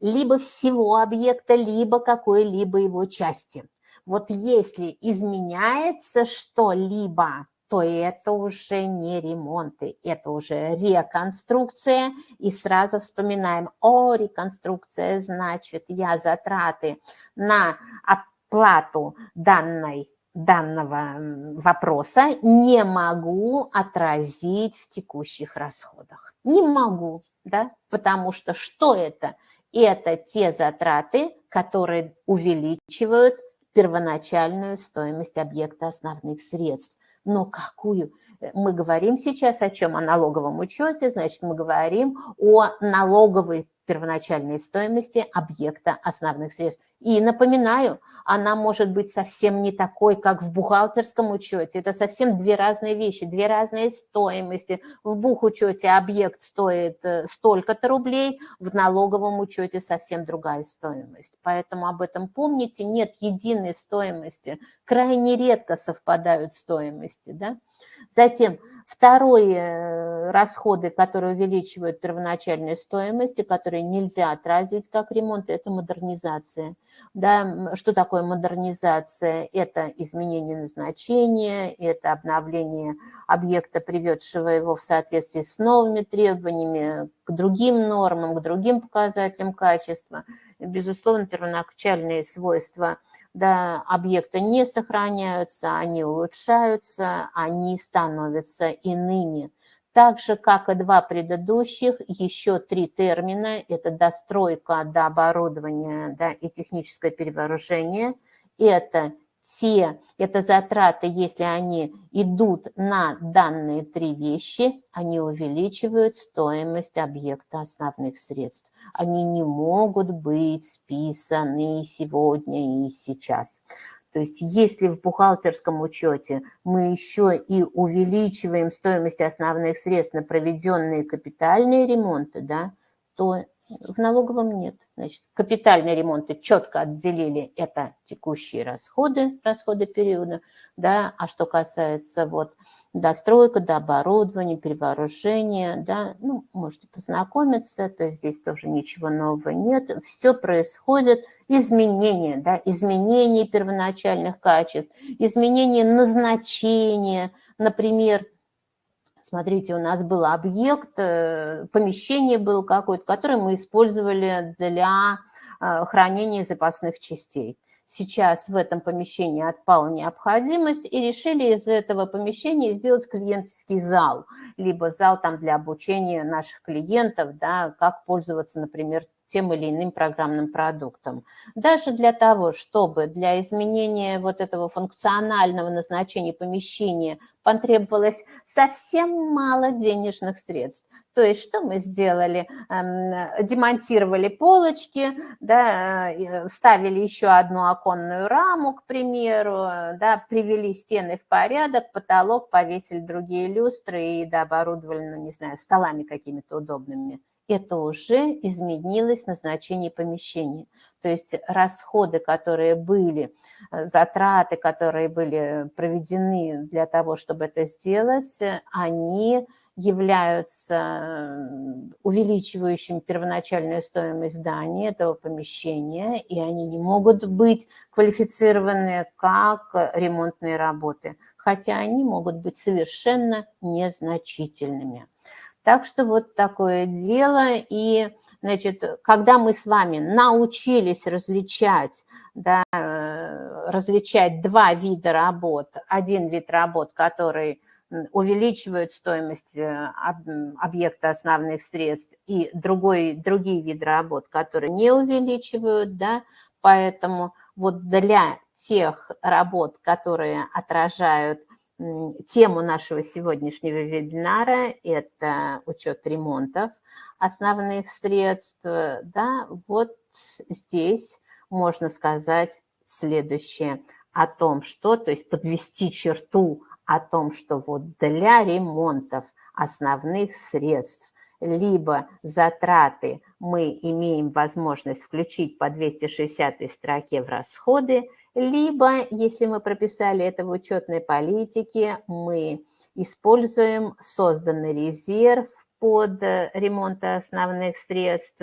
Либо всего объекта, либо какой-либо его части – вот если изменяется что-либо, то это уже не ремонты, это уже реконструкция. И сразу вспоминаем, о, реконструкция, значит, я затраты на оплату данной данного вопроса не могу отразить в текущих расходах. Не могу, да, потому что что это? Это те затраты, которые увеличивают первоначальную стоимость объекта основных средств. Но какую? Мы говорим сейчас о чем? О налоговом учете, значит, мы говорим о налоговой первоначальной стоимости объекта основных средств. И напоминаю, она может быть совсем не такой, как в бухгалтерском учете. Это совсем две разные вещи, две разные стоимости. В бухучете объект стоит э, столько-то рублей, в налоговом учете совсем другая стоимость. Поэтому об этом помните, нет единой стоимости. Крайне редко совпадают стоимости. Да? Затем Второе, э, расходы, которые увеличивают первоначальные стоимости, которые нельзя отразить как ремонт, это модернизация. Да, что такое модернизация? Это изменение назначения, это обновление объекта, приведшего его в соответствии с новыми требованиями, к другим нормам, к другим показателям качества – безусловно, первоначальные свойства да, объекта не сохраняются, они улучшаются, они становятся иными. Так же, как и два предыдущих, еще три термина – это достройка до оборудования да, и техническое перевооружение. Это те, это затраты, если они идут на данные три вещи, они увеличивают стоимость объекта основных средств. Они не могут быть списаны сегодня и сейчас. То есть если в бухгалтерском учете мы еще и увеличиваем стоимость основных средств на проведенные капитальные ремонты, да, то в налоговом нет. Значит, капитальные ремонты четко отделили, это текущие расходы, расходы периода, да, а что касается вот достройка, до оборудования, перевооружения, да, ну, можете познакомиться, то есть здесь тоже ничего нового нет, все происходит, изменения, да, изменения первоначальных качеств, изменения назначения, например, Смотрите, у нас был объект, э, помещение было какое-то, которое мы использовали для э, хранения запасных частей. Сейчас в этом помещении отпала необходимость и решили из этого помещения сделать клиентский зал, либо зал там для обучения наших клиентов, да, как пользоваться, например, тем или иным программным продуктом. Даже для того, чтобы для изменения вот этого функционального назначения помещения потребовалось совсем мало денежных средств. То есть что мы сделали? Эм, демонтировали полочки, да, э, ставили еще одну оконную раму, к примеру, да, привели стены в порядок, потолок, повесили другие люстры и да, оборудовали, ну, не знаю, столами какими-то удобными это уже изменилось назначение помещения. То есть расходы, которые были, э, затраты, которые были проведены для того, чтобы это сделать, они являются увеличивающим первоначальную стоимость здания, этого помещения, и они не могут быть квалифицированы как ремонтные работы, хотя они могут быть совершенно незначительными. Так что вот такое дело. И, значит, когда мы с вами научились различать, да, различать два вида работ, один вид работ, который увеличивают стоимость э, объекта основных средств, и другой, другие виды работ, которые не увеличивают, да, поэтому вот для тех работ, которые отражают Тему нашего сегодняшнего вебинара – это учет ремонтов основных средств. Да, вот здесь можно сказать следующее о том, что, то есть подвести черту о том, что вот для ремонтов основных средств либо затраты мы имеем возможность включить по 260 строке в расходы, либо, если мы прописали это в учетной политике, мы используем созданный резерв под ремонт основных средств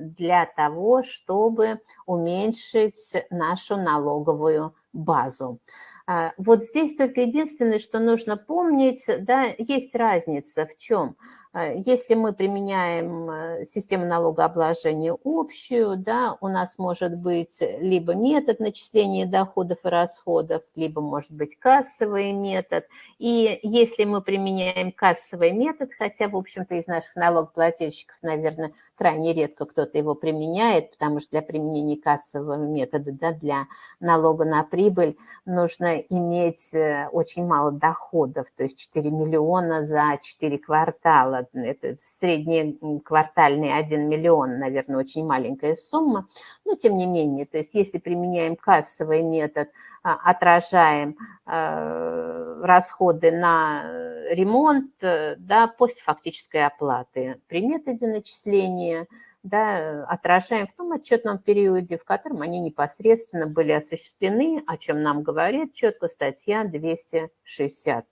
для того, чтобы уменьшить нашу налоговую базу. А, вот здесь только единственное, что нужно помнить, да, есть разница в чем – если мы применяем э, систему налогообложения общую, да, у нас может быть либо метод начисления доходов и расходов, либо может быть кассовый метод. И если мы применяем кассовый метод, хотя, в общем-то, из наших налогоплательщиков, наверное, крайне редко кто-то его применяет, потому что для применения кассового метода, да, для налога на прибыль нужно иметь э, очень мало доходов, то есть 4 миллиона за 4 квартала, это средний квартальный 1 миллион, наверное, очень маленькая сумма, но тем не менее, то есть если применяем кассовый метод, а, отражаем э, расходы на ремонт, э, да, постфактической оплаты. При методе начисления, да, отражаем в том отчетном периоде, в котором они непосредственно были осуществлены, о чем нам говорит четко статья 260.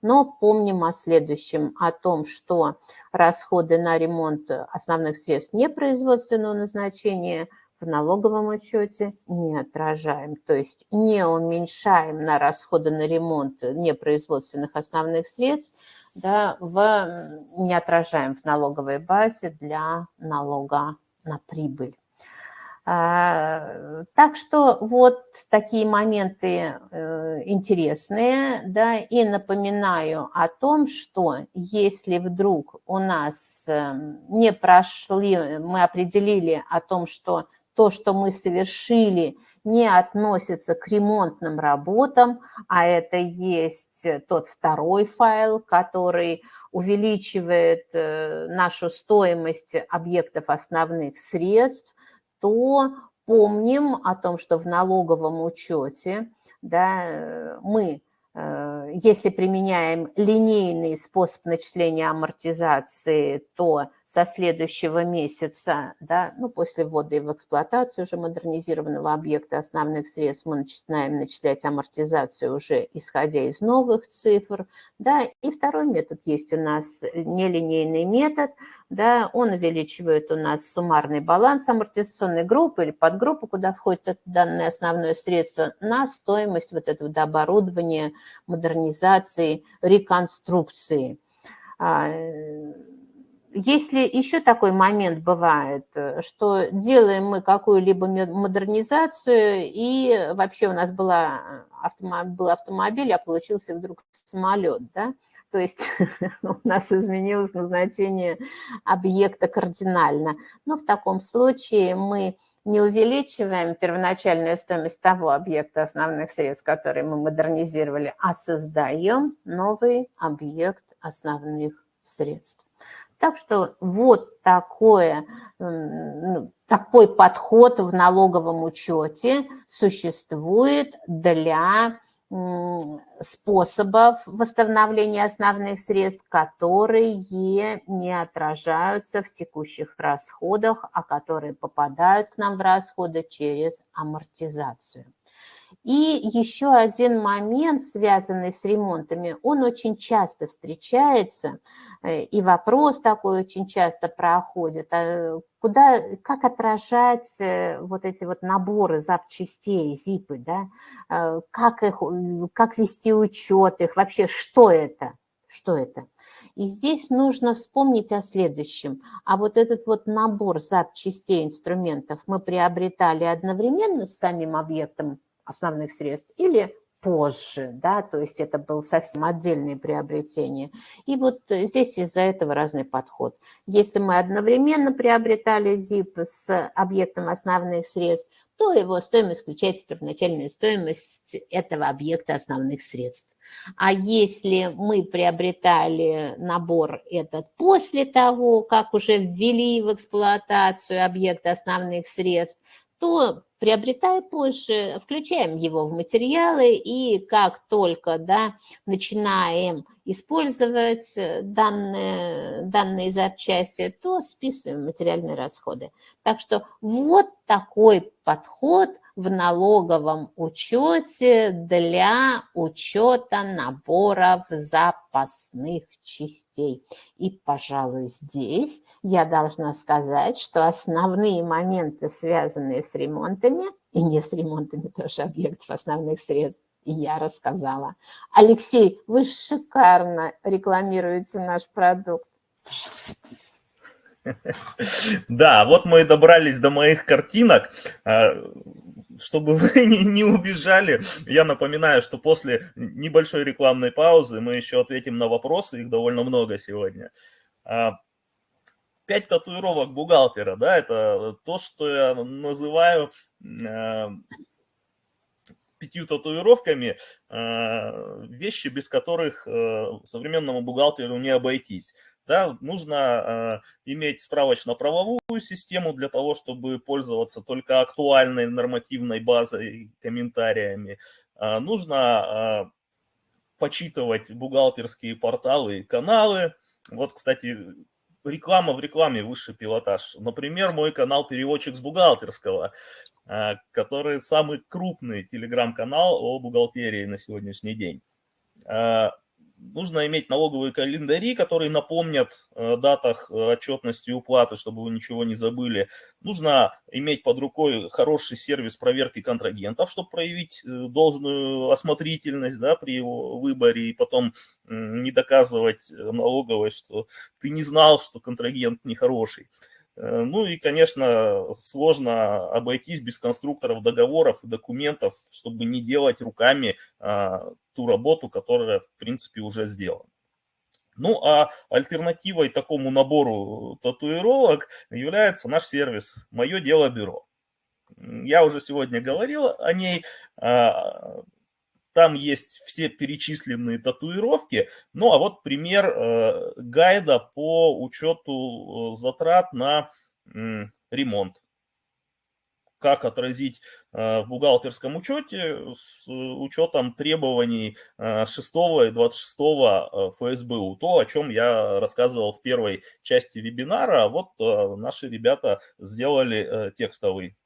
Но помним о следующем, о том, что расходы на ремонт основных средств непроизводственного назначения в налоговом учете не отражаем, то есть не уменьшаем на расходы на ремонт непроизводственных основных средств, да, в, не отражаем в налоговой базе для налога на прибыль. А, так что вот такие моменты э, интересные, да, и напоминаю о том, что если вдруг у нас эм, не прошли, мы определили о том, что то, что мы совершили, не относится к ремонтным работам, а это есть тот второй файл, который увеличивает э, нашу стоимость объектов основных средств, то помним о том, что в налоговом учете да, мы, э, если применяем линейный способ начисления амортизации, то со следующего месяца, да, ну, после ввода в эксплуатацию уже модернизированного объекта основных средств, мы начинаем начислять амортизацию уже исходя из новых цифр, да, и второй метод есть у нас нелинейный метод, да, он увеличивает у нас суммарный баланс амортизационной группы или подгруппы, куда входит это данное основное средство, на стоимость вот этого оборудования, модернизации, реконструкции. Если еще такой момент бывает, э, что делаем мы какую-либо модернизацию, и вообще у нас была автомобиль, был автомобиль, а получился вдруг самолет, да, то есть *laughs* у нас изменилось назначение объекта кардинально. Но в таком случае мы не увеличиваем первоначальную стоимость того объекта основных средств, который мы модернизировали, а создаем новый объект основных средств. Так что вот такое, ну, такой подход в налоговом учете существует для способов восстановления основных средств, которые не отражаются в текущих расходах, а которые попадают к нам в расходы через амортизацию. И еще один момент, связанный с ремонтами, он очень часто встречается, э, и вопрос такой очень часто проходит, а куда, как отражать э, вот эти вот наборы запчастей, зипы, да, э, как, их, как вести учет их, вообще что это, что это. И здесь нужно вспомнить о следующем. А вот этот вот набор запчастей, инструментов мы приобретали одновременно с самим объектом основных средств или позже, да, то есть это было совсем отдельное приобретение. И вот здесь из-за этого разный подход. Если мы одновременно приобретали ZIP с объектом основных средств, то его стоимость включает первоначальную стоимость этого объекта основных средств. А если мы приобретали набор этот после того, как уже ввели в эксплуатацию объект основных средств, то приобретая позже, включаем его в материалы, и как только да, начинаем использовать данные, данные запчасти, то списываем материальные расходы. Так что вот такой подход в налоговом учете для учета наборов запасных частей. И, пожалуй, здесь я должна сказать, что основные моменты, связанные с ремонтами, и не с ремонтами тоже объектов основных средств, я рассказала. Алексей, вы шикарно рекламируете наш продукт. Пожалуйста. *laughs* Да, вот мы и добрались до моих картинок. А, чтобы вы *laughs* не, не убежали, я напоминаю, что после небольшой рекламной паузы мы еще ответим на вопросы, их довольно много сегодня. А, пять татуировок бухгалтера, да, это то, что я называю а, пятью татуировками, вещи, без которых современному бухгалтеру не обойтись. Да, нужно э, иметь справочно-правовую систему для того, чтобы пользоваться только актуальной нормативной базой, комментариями. Э, нужно э, почитывать бухгалтерские порталы и каналы. Вот, кстати, реклама в рекламе высший пилотаж. Например, мой канал «Переводчик с бухгалтерского», э, который самый крупный телеграм-канал о бухгалтерии на сегодняшний день. Э, нужно иметь налоговые календари, которые напомнят о датах э, отчетности и уплаты, чтобы вы ничего не забыли. Нужно иметь под рукой хороший сервис проверки контрагентов, чтобы проявить э, должную осмотрительность да, при его выборе и потом не доказывать налоговой, что ты не знал, что контрагент нехороший. Ну и, конечно, сложно обойтись без конструкторов договоров и документов, чтобы не делать руками ту работу, которая, в принципе, уже сделана. Ну, а альтернативой такому набору татуировок является наш сервис «Мое дело бюро». Я уже сегодня говорил о ней. А, там есть все перечисленные татуировки. Ну, а вот пример э, гайда по учету э, затрат на ремонт как отразить э, в бухгалтерском учете с учетом требований 6 э, и 26 э, ФСБУ. То, о чем я рассказывал в первой части вебинара. Вот наши ребята сделали текстовый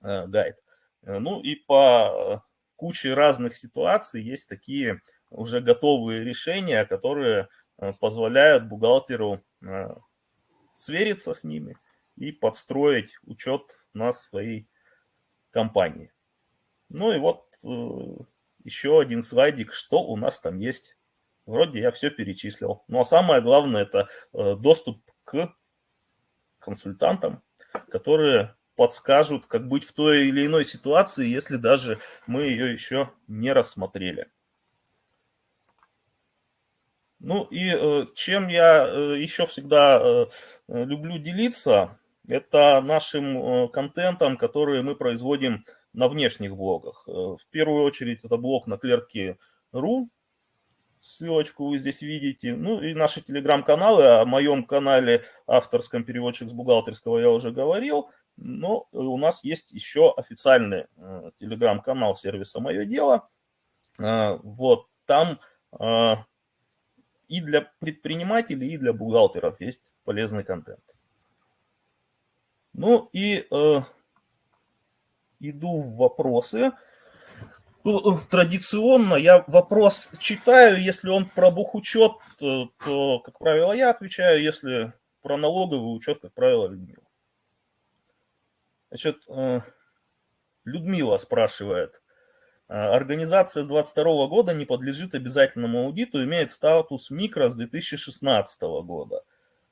гайд. Ну и по куче разных ситуаций есть такие уже готовые решения, которые позволяют бухгалтеру свериться с ними и подстроить учет на своей компании. Ну и вот э, еще один слайдик, что у нас там есть. Вроде я все перечислил. Ну а самое главное это э, доступ к консультантам, которые подскажут, как быть в той или иной ситуации, если даже мы ее еще не рассмотрели. Ну и э, чем я еще всегда люблю делиться, это нашим э, контентом, который мы производим на внешних блогах. Э, в первую очередь это блог на клерки.ру, ссылочку вы здесь видите. Ну и наши телеграм-каналы, о моем канале авторском переводчик с бухгалтерского я уже говорил, но у нас есть еще официальный э, телеграм-канал сервиса «Мое дело». Вот там и для предпринимателей, и для бухгалтеров есть полезный контент. Ну и э, иду в вопросы. Ну, традиционно я вопрос читаю, если он про бухучет, э, то, как правило, я отвечаю, если про налоговый учет, как правило, Людмила. Значит, э, Людмила спрашивает. «Э, организация с 2022 года не подлежит обязательному аудиту, имеет статус микро с 2016 года.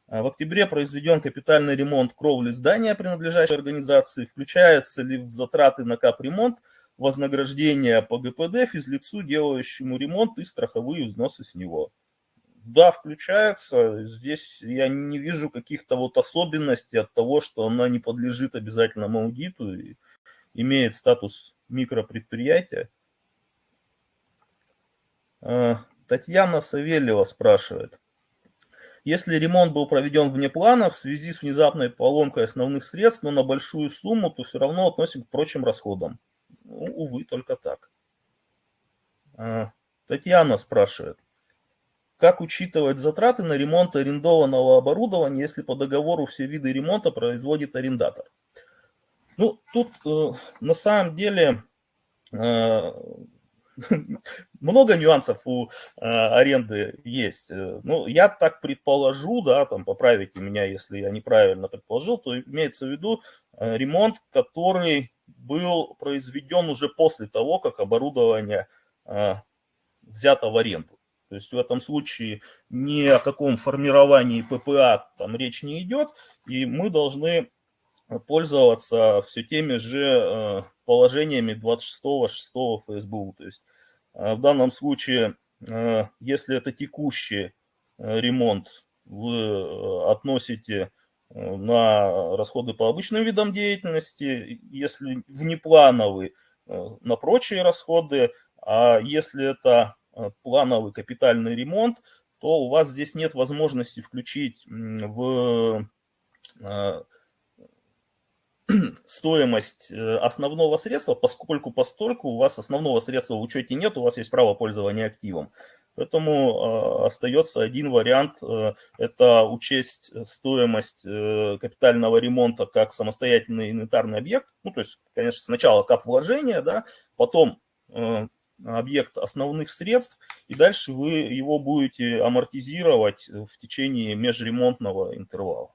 А в октябре произведен капитальный ремонт кровли здания, принадлежащей организации. Включается ли в затраты на капремонт вознаграждение по ГПД физлицу, делающему ремонт и страховые взносы с него? Да, включается. Здесь я не вижу каких-то вот особенностей от того, что она не подлежит обязательному аудиту и имеет статус микропредприятия. А, Татьяна Савельева спрашивает. Если ремонт был проведен вне плана в связи с внезапной поломкой основных средств, но на большую сумму, то все равно относим к прочим расходам. Ну, увы, только так. А, Татьяна спрашивает. Как учитывать затраты на ремонт арендованного оборудования, если по договору все виды ремонта производит арендатор? Ну, тут э, на самом деле э, *laughs* много нюансов у э, аренды есть. Э, ну, я так предположу, да, там поправите меня, если я неправильно предположил, то имеется в виду э, ремонт, который был произведен уже после того, как оборудование э, взято в аренду. То есть в этом случае ни о каком формировании ППА там речь не идет, и мы должны пользоваться все теми же э, положениями 26.6 ФСБУ. То есть э, в данном случае, э, если это текущий ремонт, вы относите на расходы по обычным видам деятельности, если внеплановый, на прочие расходы, а если это плановый капитальный ремонт, то у вас здесь нет возможности включить в *clears throat* стоимость э, основного средства, поскольку постольку у вас основного средства в учете нет, у вас есть право пользования активом. Поэтому э, остается один вариант, э, это учесть стоимость капитального ремонта как самостоятельный инвентарный объект. Ну, то есть, конечно, сначала кап вложения, да, потом объект основных средств, и дальше вы его будете амортизировать в течение межремонтного интервала.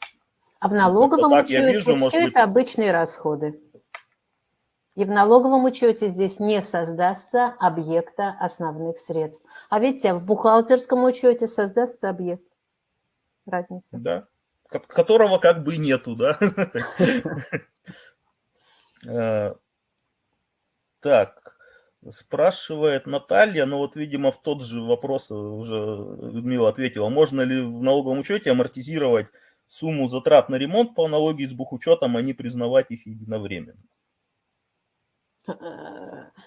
А в налоговом так, учете вижу, все это быть... обычные расходы. И в налоговом учете здесь не создастся объекта основных средств. А видите, в бухгалтерском учете создастся объект. Разница. Да, которого как бы нету, да. *laughs* Э, так, спрашивает Наталья, но вот, видимо, в тот же вопрос уже Людмила ответила. Можно ли в налоговом учете амортизировать сумму затрат на ремонт по аналогии с бухучетом, а не признавать их единовременно?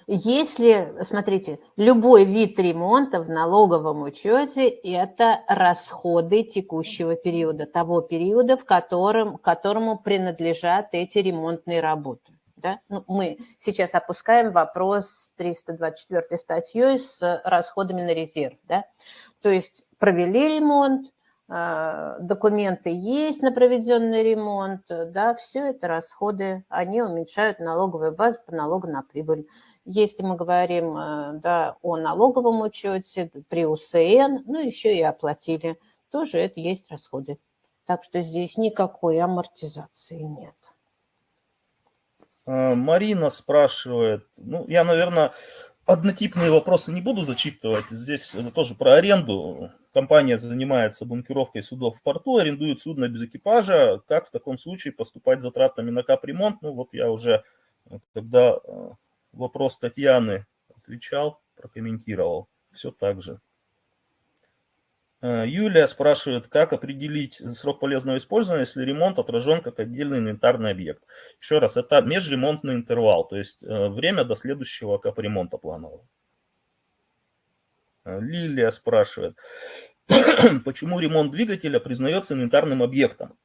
Если, смотрите, любой вид ремонта в налоговом учете – это расходы текущего периода, того периода, в котором, которому принадлежат эти ремонтные работы. Да? Ну, мы сейчас опускаем вопрос с 324 статьей с расходами на резерв. Да? То есть провели ремонт, документы есть на проведенный ремонт, да, все это расходы, они уменьшают налоговую базу по налогу на прибыль. Если мы говорим э, да, о налоговом учете при УСН, ну еще и оплатили, тоже это есть расходы. Так что здесь никакой амортизации нет. А, Марина спрашивает, ну, я, наверное, однотипные вопросы не буду зачитывать. Здесь тоже про аренду. Компания занимается бункеровкой судов в порту, арендует судно без экипажа. Как в таком случае поступать с затратами на капремонт? Ну вот я уже, когда э, вопрос Татьяны отвечал, прокомментировал. Все так же. Э, Юлия спрашивает, как определить срок полезного использования, если ремонт отражен как отдельный инвентарный объект. Еще раз, это межремонтный интервал, то есть э, время до следующего капремонта планового. Э, Лилия спрашивает, *clears throat* почему ремонт двигателя признается инвентарным объектом?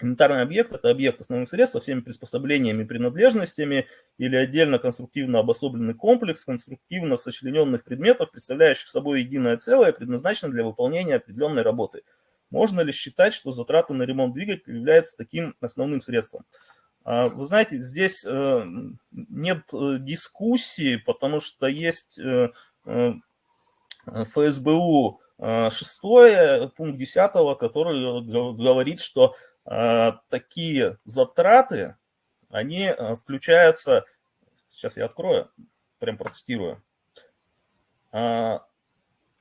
Инвентарный объект – это объект основных средств со всеми приспособлениями и принадлежностями или отдельно конструктивно обособленный комплекс конструктивно сочлененных предметов, представляющих собой единое целое, предназначенное для выполнения определенной работы. Можно ли считать, что затраты на ремонт двигателя являются таким основным средством? А, вы знаете, здесь э, нет э, дискуссии, потому что есть э, ФСБУ 6, пункт 10, который говорит, что а, такие затраты, они а, включаются, сейчас я открою, прям процитирую,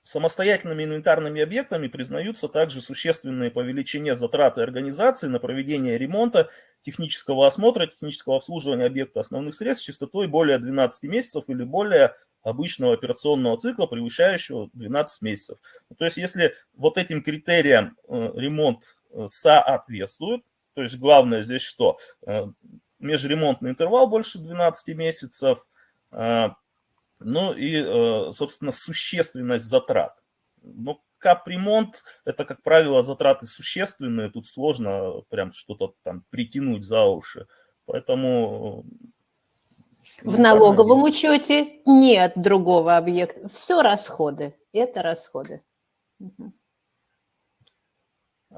Самостоятельными инвентарными объектами признаются также существенные по величине затраты организации на проведение ремонта, технического осмотра, технического обслуживания объекта основных средств с частотой более 12 месяцев или более обычного операционного цикла, превышающего 12 месяцев. То есть если вот этим критериям э, ремонт соответствуют. То есть главное здесь что? Э, межремонтный интервал больше 12 месяцев. Э, ну и, э, собственно, существенность затрат. Ну, капремонт – это, как правило, затраты существенные. Тут сложно прям что-то там притянуть за уши. Поэтому... В налоговом учете нет другого объекта. Все расходы. Это расходы. Угу.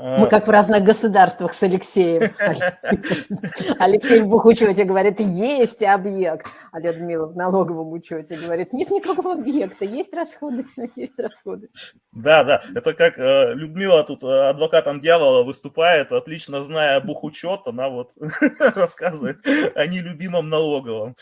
Мы как в разных государствах с Алексеем. *laughs* Алексей в бухучете говорит, есть объект. А Людмила в налоговом учете говорит, нет никакого объекта, есть расходы, *laughs* есть расходы. Да, да, это как э, Людмила тут э, адвокатом дьявола выступает, отлично зная бухучет, она вот *laughs* рассказывает о нелюбимом налоговом.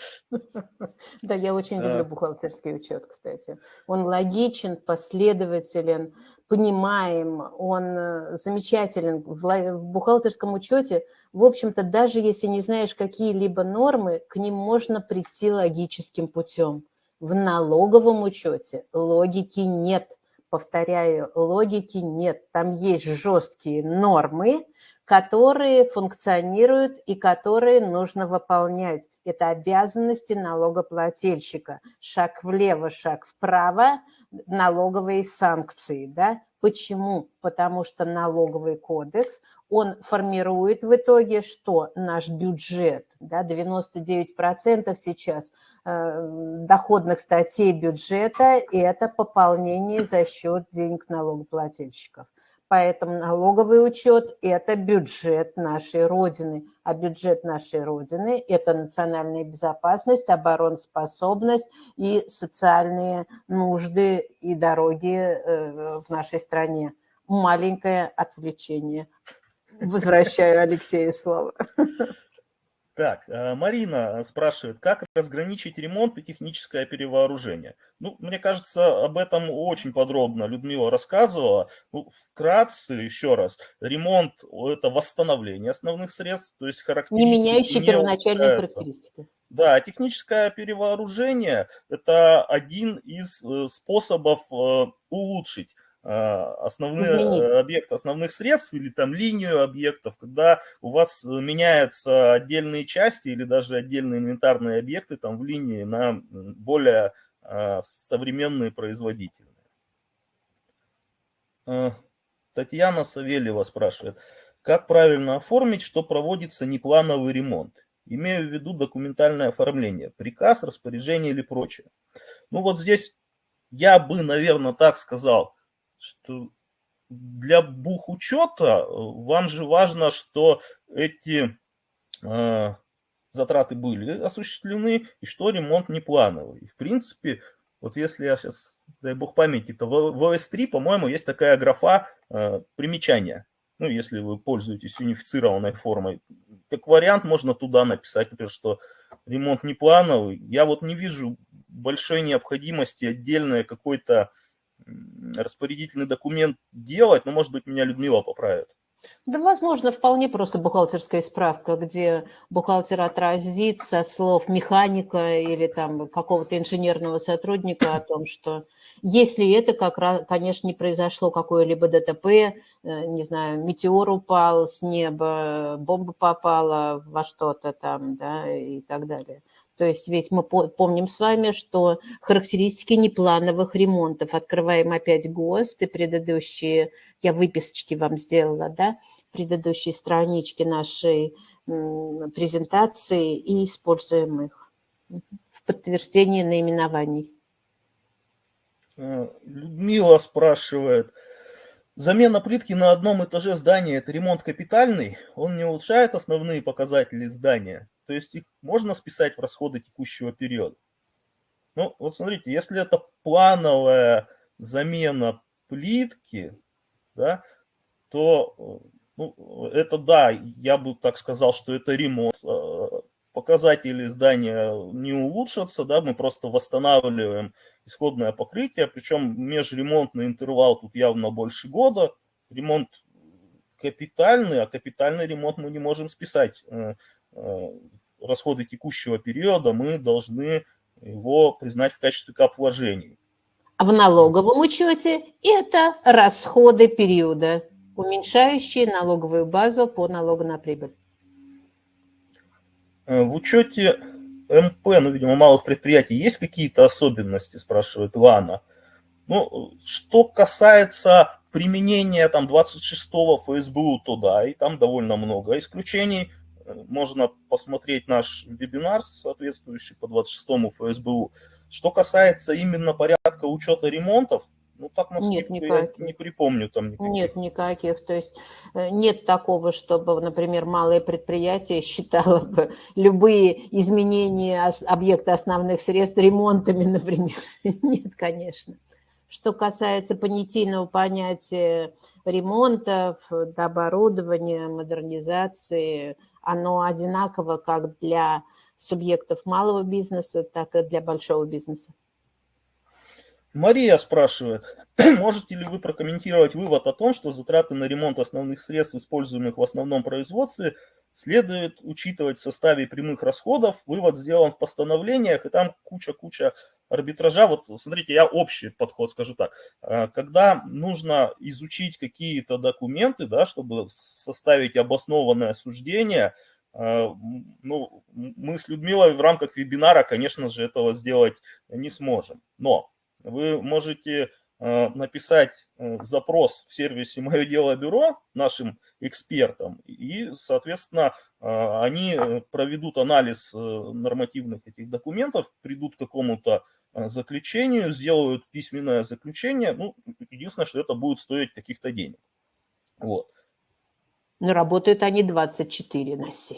Да, я очень люблю бухгалтерский учет, кстати. Он логичен, последователен, понимаем, он э, замечателен в бухгалтерском учете. В общем-то, даже если не знаешь какие-либо нормы, к ним можно прийти логическим путем. В налоговом учете логики нет. Повторяю, логики нет. Там есть жесткие нормы, которые функционируют и которые нужно выполнять. Это обязанности налогоплательщика. Шаг влево, шаг вправо, налоговые санкции. Да? Почему? Потому что налоговый кодекс, он формирует в итоге что? Наш бюджет. Да? 99% сейчас э, доходных статей бюджета – это пополнение за счет денег налогоплательщиков. Поэтому налоговый учет – это бюджет нашей Родины. А бюджет нашей Родины – это национальная безопасность, обороноспособность и социальные нужды и дороги э, в нашей стране. Маленькое отвлечение. Возвращаю Алексею слово. *laughs* Так, э, Марина спрашивает, как разграничить ремонт и техническое перевооружение? Ну, мне кажется, об этом очень подробно Людмила рассказывала. Ну, вкратце, еще раз, ремонт – это восстановление основных средств, то есть характеристики не меняющие первоначальные характеристики. Да, техническое перевооружение – это один из э, способов э, улучшить основные Изменить. объекты основных средств или там линию объектов, когда у вас э, меняются отдельные части или даже отдельные инвентарные объекты там в линии на более современные производительные. Татьяна Савельева спрашивает, как правильно оформить, что проводится неплановый ремонт? Имею в виду документальное оформление, приказ, распоряжение или прочее. Ну вот здесь я бы, наверное, так сказал – что для бухучета э, вам же важно, что эти э, затраты были осуществлены и что ремонт не плановый. И в принципе, вот если я сейчас, дай бог памяти, то в, в OS3, по-моему, есть такая графа э, примечания. Ну, если вы пользуетесь унифицированной формой. Как вариант можно туда написать, например, что ремонт не плановый. Я вот не вижу большой необходимости отдельной какой-то распорядительный документ делать, но, может быть, меня Людмила поправит. Да, возможно, вполне просто бухгалтерская справка, где бухгалтер отразит со слов механика или там какого-то инженерного сотрудника о том, что если это, как раз, конечно, не произошло какое-либо ДТП, э, не знаю, метеор упал с неба, бомба попала во что-то там, да, и так далее – то есть ведь мы помним с вами, что характеристики неплановых ремонтов, открываем опять ГОСТ и предыдущие, я выписочки вам сделала, да, предыдущие странички нашей презентации и используем их в подтверждении наименований. Э, Людмила спрашивает, замена плитки на одном этаже здания – это ремонт капитальный? Он не улучшает основные показатели здания? То есть их можно списать в расходы текущего периода. Ну, вот смотрите, если это плановая замена плитки, да, то ну, это да, я бы так сказал, что это ремонт. Э, показатели здания не улучшатся, да, мы просто восстанавливаем исходное покрытие, причем межремонтный интервал тут явно больше года. Ремонт капитальный, а капитальный ремонт мы не можем списать э, Э, расходы текущего периода, мы должны его признать в качестве кап вложений. А в налоговом учете это расходы периода, уменьшающие налоговую базу по налогу на прибыль. Э, в учете МП, ну, видимо, малых предприятий, есть какие-то особенности, спрашивает Лана. Ну, что касается применения там 26-го ФСБУ, то да, и там довольно много исключений можно посмотреть наш вебинар, соответствующий по 26 ФСБУ. Что касается именно порядка учета ремонтов, ну так на нет, я не припомню там никаких. Нет, никаких. То есть э, нет такого, чтобы, например, малое предприятие считало бы любые изменения объекта основных средств ремонтами, *laughs* например. Нет, конечно. Что касается понятийного понятия ремонтов, оборудования, модернизации, оно одинаково как для субъектов малого бизнеса, так и для большого бизнеса. Мария спрашивает, *clears throat* можете ли вы прокомментировать вывод о том, что затраты на ремонт основных средств, используемых в основном производстве, следует учитывать в составе прямых расходов. Вывод сделан в постановлениях, и там куча-куча арбитража. Вот смотрите, я общий подход скажу так. А, когда нужно изучить какие-то документы, да, чтобы составить обоснованное суждение, а, ну, мы с Людмилой в рамках вебинара, конечно же, этого сделать не сможем. Но вы можете написать э, запрос в сервисе «Мое дело бюро» нашим экспертам, и, соответственно, э, они проведут анализ нормативных этих документов, придут к какому-то заключению, сделают письменное заключение. Ну, единственное, что это будет стоить каких-то денег. Вот. Но работают они 24 на 7.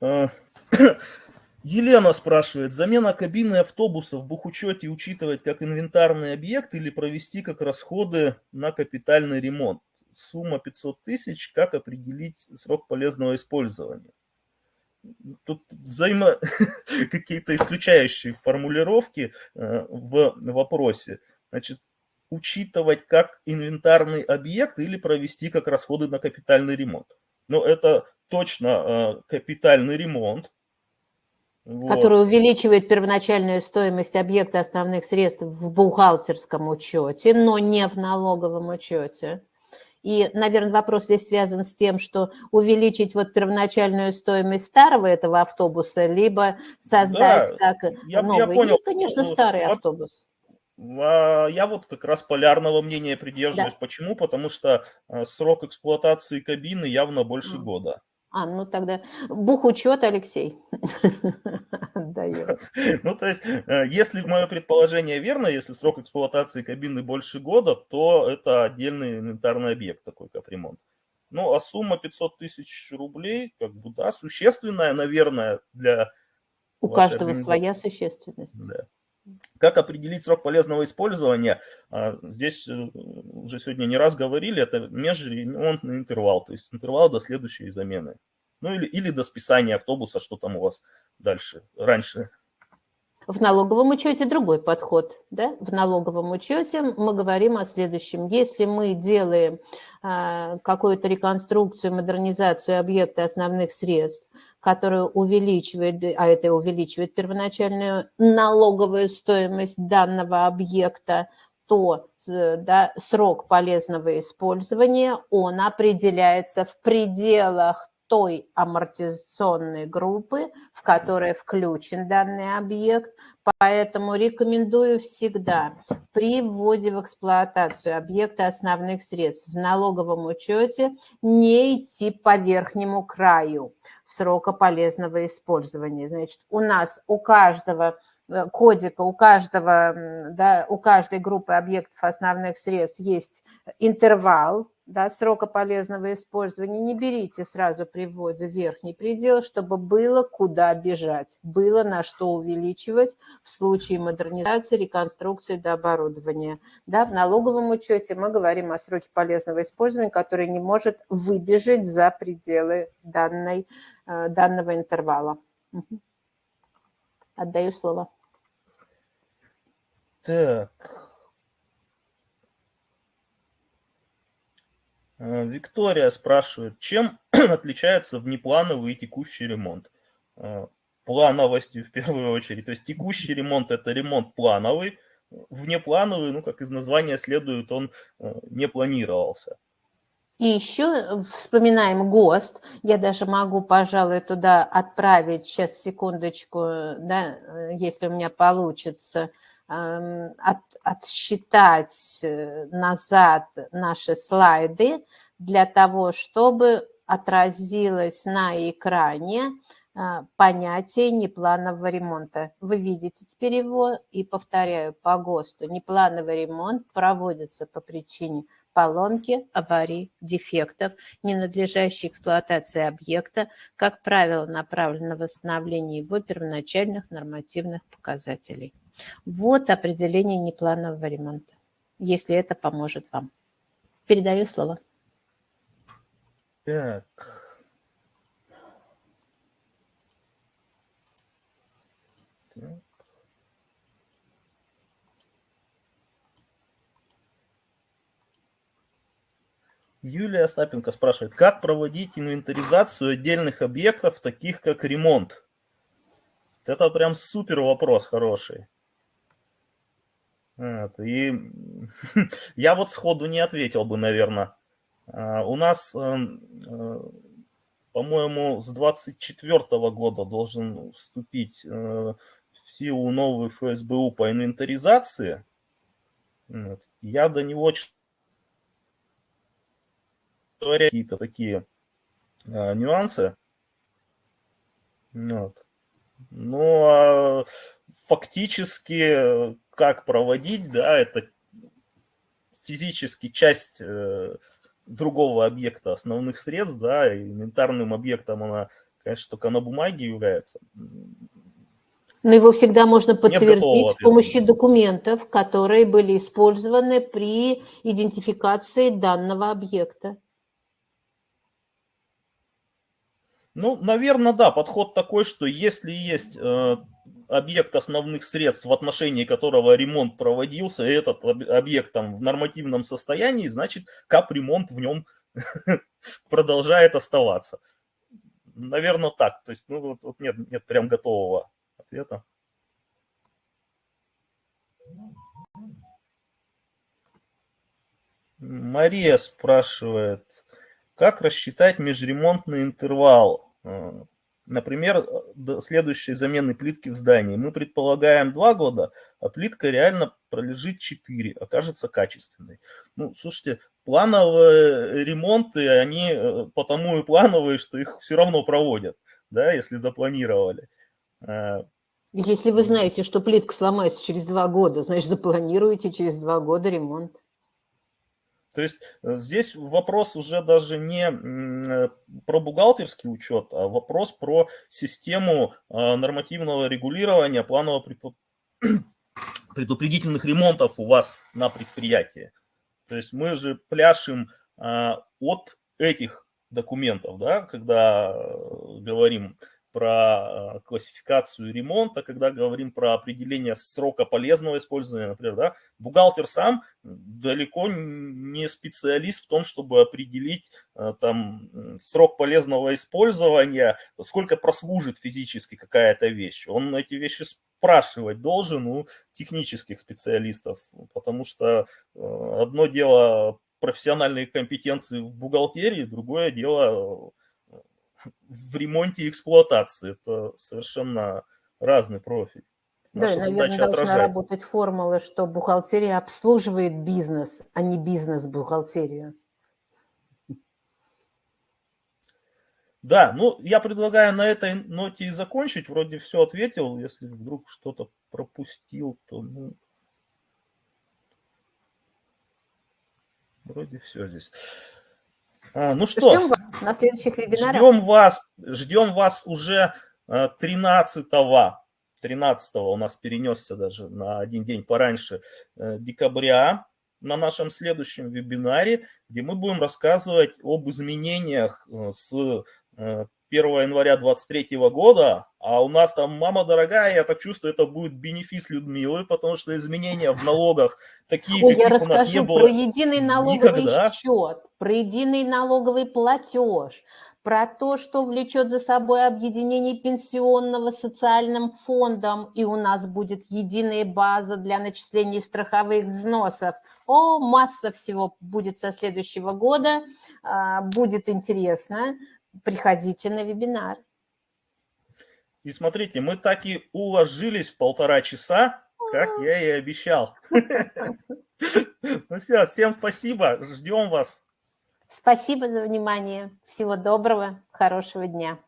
*clears throat* *clears throat* Елена спрашивает, замена кабины автобуса в бухучете учитывать как инвентарный объект или провести как расходы на капитальный ремонт? сумма 500 тысяч, как определить срок полезного использования? Тут взаимо *laughs* какие-то исключающие формулировки э, в вопросе. Значит, учитывать как инвентарный объект или провести как расходы на капитальный ремонт. Но это точно э, капитальный ремонт, вот. который увеличивает первоначальную стоимость объекта основных средств в бухгалтерском учете, но не в налоговом учете. И, наверное, вопрос здесь связан с тем, что увеличить вот первоначальную стоимость старого этого автобуса, либо создать да, как я, новый. Я понял. Ну, конечно, старый вот, автобус. А, я вот как раз полярного мнения придерживаюсь. Да. Почему? Потому что а, срок эксплуатации кабины явно больше года. А, ну тогда бухучет, Алексей. *laughs* *laughs* Ну, то есть, э, если мое предположение верно, если срок эксплуатации кабины больше года, то это отдельный инвентарный объект, такой капремонт. Ну, а сумма 500 тысяч рублей, как бы, да, существенная, наверное, для... У каждого своя существенность. Да. Как определить срок полезного использования? А, здесь э, уже сегодня не раз говорили, это межремонтный интервал, то есть интервал до следующей замены. Ну или, или до списания автобуса, что там у вас дальше, раньше. В налоговом учете другой подход. Да? В налоговом учете мы говорим о следующем. Если мы делаем а, какую-то реконструкцию, модернизацию объекта основных средств, которая увеличивает, а это увеличивает первоначальную налоговую стоимость данного объекта, то да, срок полезного использования, он определяется в пределах той амортизационной группы, в которой включен данный объект. Поэтому рекомендую всегда при вводе в эксплуатацию объекта основных средств в налоговом учете не идти по верхнему краю срока полезного использования. Значит, у нас у каждого э, кодика, у каждого, да, у каждой группы объектов основных средств есть интервал, да, срока полезного использования, не берите сразу при вводе верхний предел, чтобы было куда бежать, было на что увеличивать в случае модернизации, реконструкции до оборудования. Да, в налоговом учете мы говорим о сроке полезного использования, который не может выбежать за пределы данной, э, данного интервала. Отдаю слово. Так, Виктория спрашивает, чем *clears throat* отличается внеплановый и текущий ремонт? Э, плановостью в первую очередь. То есть текущий ремонт – это ремонт плановый, внеплановый, ну, как из названия следует, он э, не планировался. И еще вспоминаем ГОСТ. Я даже могу, пожалуй, туда отправить, сейчас, секундочку, да, если у меня получится, от, отсчитать э, назад наши слайды для того, чтобы отразилось на экране э, понятие непланового ремонта. Вы видите теперь его и повторяю по ГОСТу. Неплановый ремонт проводится по причине поломки, аварий, дефектов, ненадлежащей эксплуатации объекта, как правило, направлен на восстановление его первоначальных нормативных показателей. Вот определение непланового ремонта, если это поможет вам. Передаю слово. Так. Юлия Остапенко спрашивает, как проводить инвентаризацию отдельных объектов, таких как ремонт? Это прям супер вопрос хороший. Вот, и *laughs* я вот сходу не ответил бы, наверное. А, у нас, эм, э, по-моему, с 24 года должен вступить э, в силу новый ФСБУ по инвентаризации. Вот. Я до него какие-то такие а, нюансы. Вот. Ну, а фактически как проводить, да, это физически часть э, другого объекта основных средств, да, и инвентарным объектом она, конечно, только на бумаге является. Но его всегда можно подтвердить с помощью документов, которые были использованы при идентификации данного объекта. Ну, наверное, да, подход такой, что если есть э, объект основных средств, в отношении которого ремонт проводился, и этот объект там в нормативном состоянии, значит, капремонт в нем *laughs* продолжает оставаться. Наверное, так. То есть, ну, вот, вот нет, нет прям готового ответа. Мария спрашивает, как рассчитать межремонтный интервал? Э, например, следующей замены плитки в здании. Мы предполагаем 2 года, а плитка реально пролежит 4, окажется качественной. Ну, слушайте, плановые ремонты, они э, потому и плановые, что их все равно проводят, да, если запланировали. Э, если вы знаете, что плитка сломается через два года, значит, запланируете через два года ремонт. То есть э, здесь вопрос уже даже не э, про бухгалтерский учет, а вопрос про систему нормативного регулирования планового *clears throat* предупредительных ремонтов у вас на предприятии. То есть мы же пляшем от этих документов, да, когда говорим про э, классификацию ремонта, когда говорим про определение срока полезного использования, например, да, бухгалтер сам далеко не специалист в том, чтобы определить э, там срок полезного использования, сколько прослужит физически какая-то вещь. Он эти вещи спрашивать должен у технических специалистов, потому что э, одно дело профессиональные компетенции в бухгалтерии, другое дело в ремонте и эксплуатации. Это совершенно разный профиль. Наша да, наверное, должна отражать. работать формула, что бухгалтерия обслуживает бизнес, а не бизнес бухгалтерию. Да, ну я предлагаю на этой ноте и закончить. Вроде все ответил. Если вдруг что-то пропустил, то ну, вроде все здесь. А, ну что, ждем вас на следующих вебинарах. Ждем вас, ждем вас уже 13 -го, 13 у нас перенесся даже на один день пораньше э, декабря на нашем следующем вебинаре, где мы будем рассказывать об изменениях э, с 1 э, января 2023 года, а у нас там, мама дорогая, я так чувствую, это будет бенефис Людмилы, потому что изменения в налогах такие, Ой, каких у нас не было про единый налоговый никогда. счет, про единый налоговый платеж, про то, что влечет за собой объединение пенсионного социальным фондом, и у нас будет единая база для начисления страховых взносов. О, масса всего будет со следующего года, а, будет интересно. Приходите на вебинар. И смотрите, мы так и уложились в полтора часа, как я и обещал. Ну все, всем спасибо, ждем вас. Спасибо за внимание. Всего доброго, хорошего дня.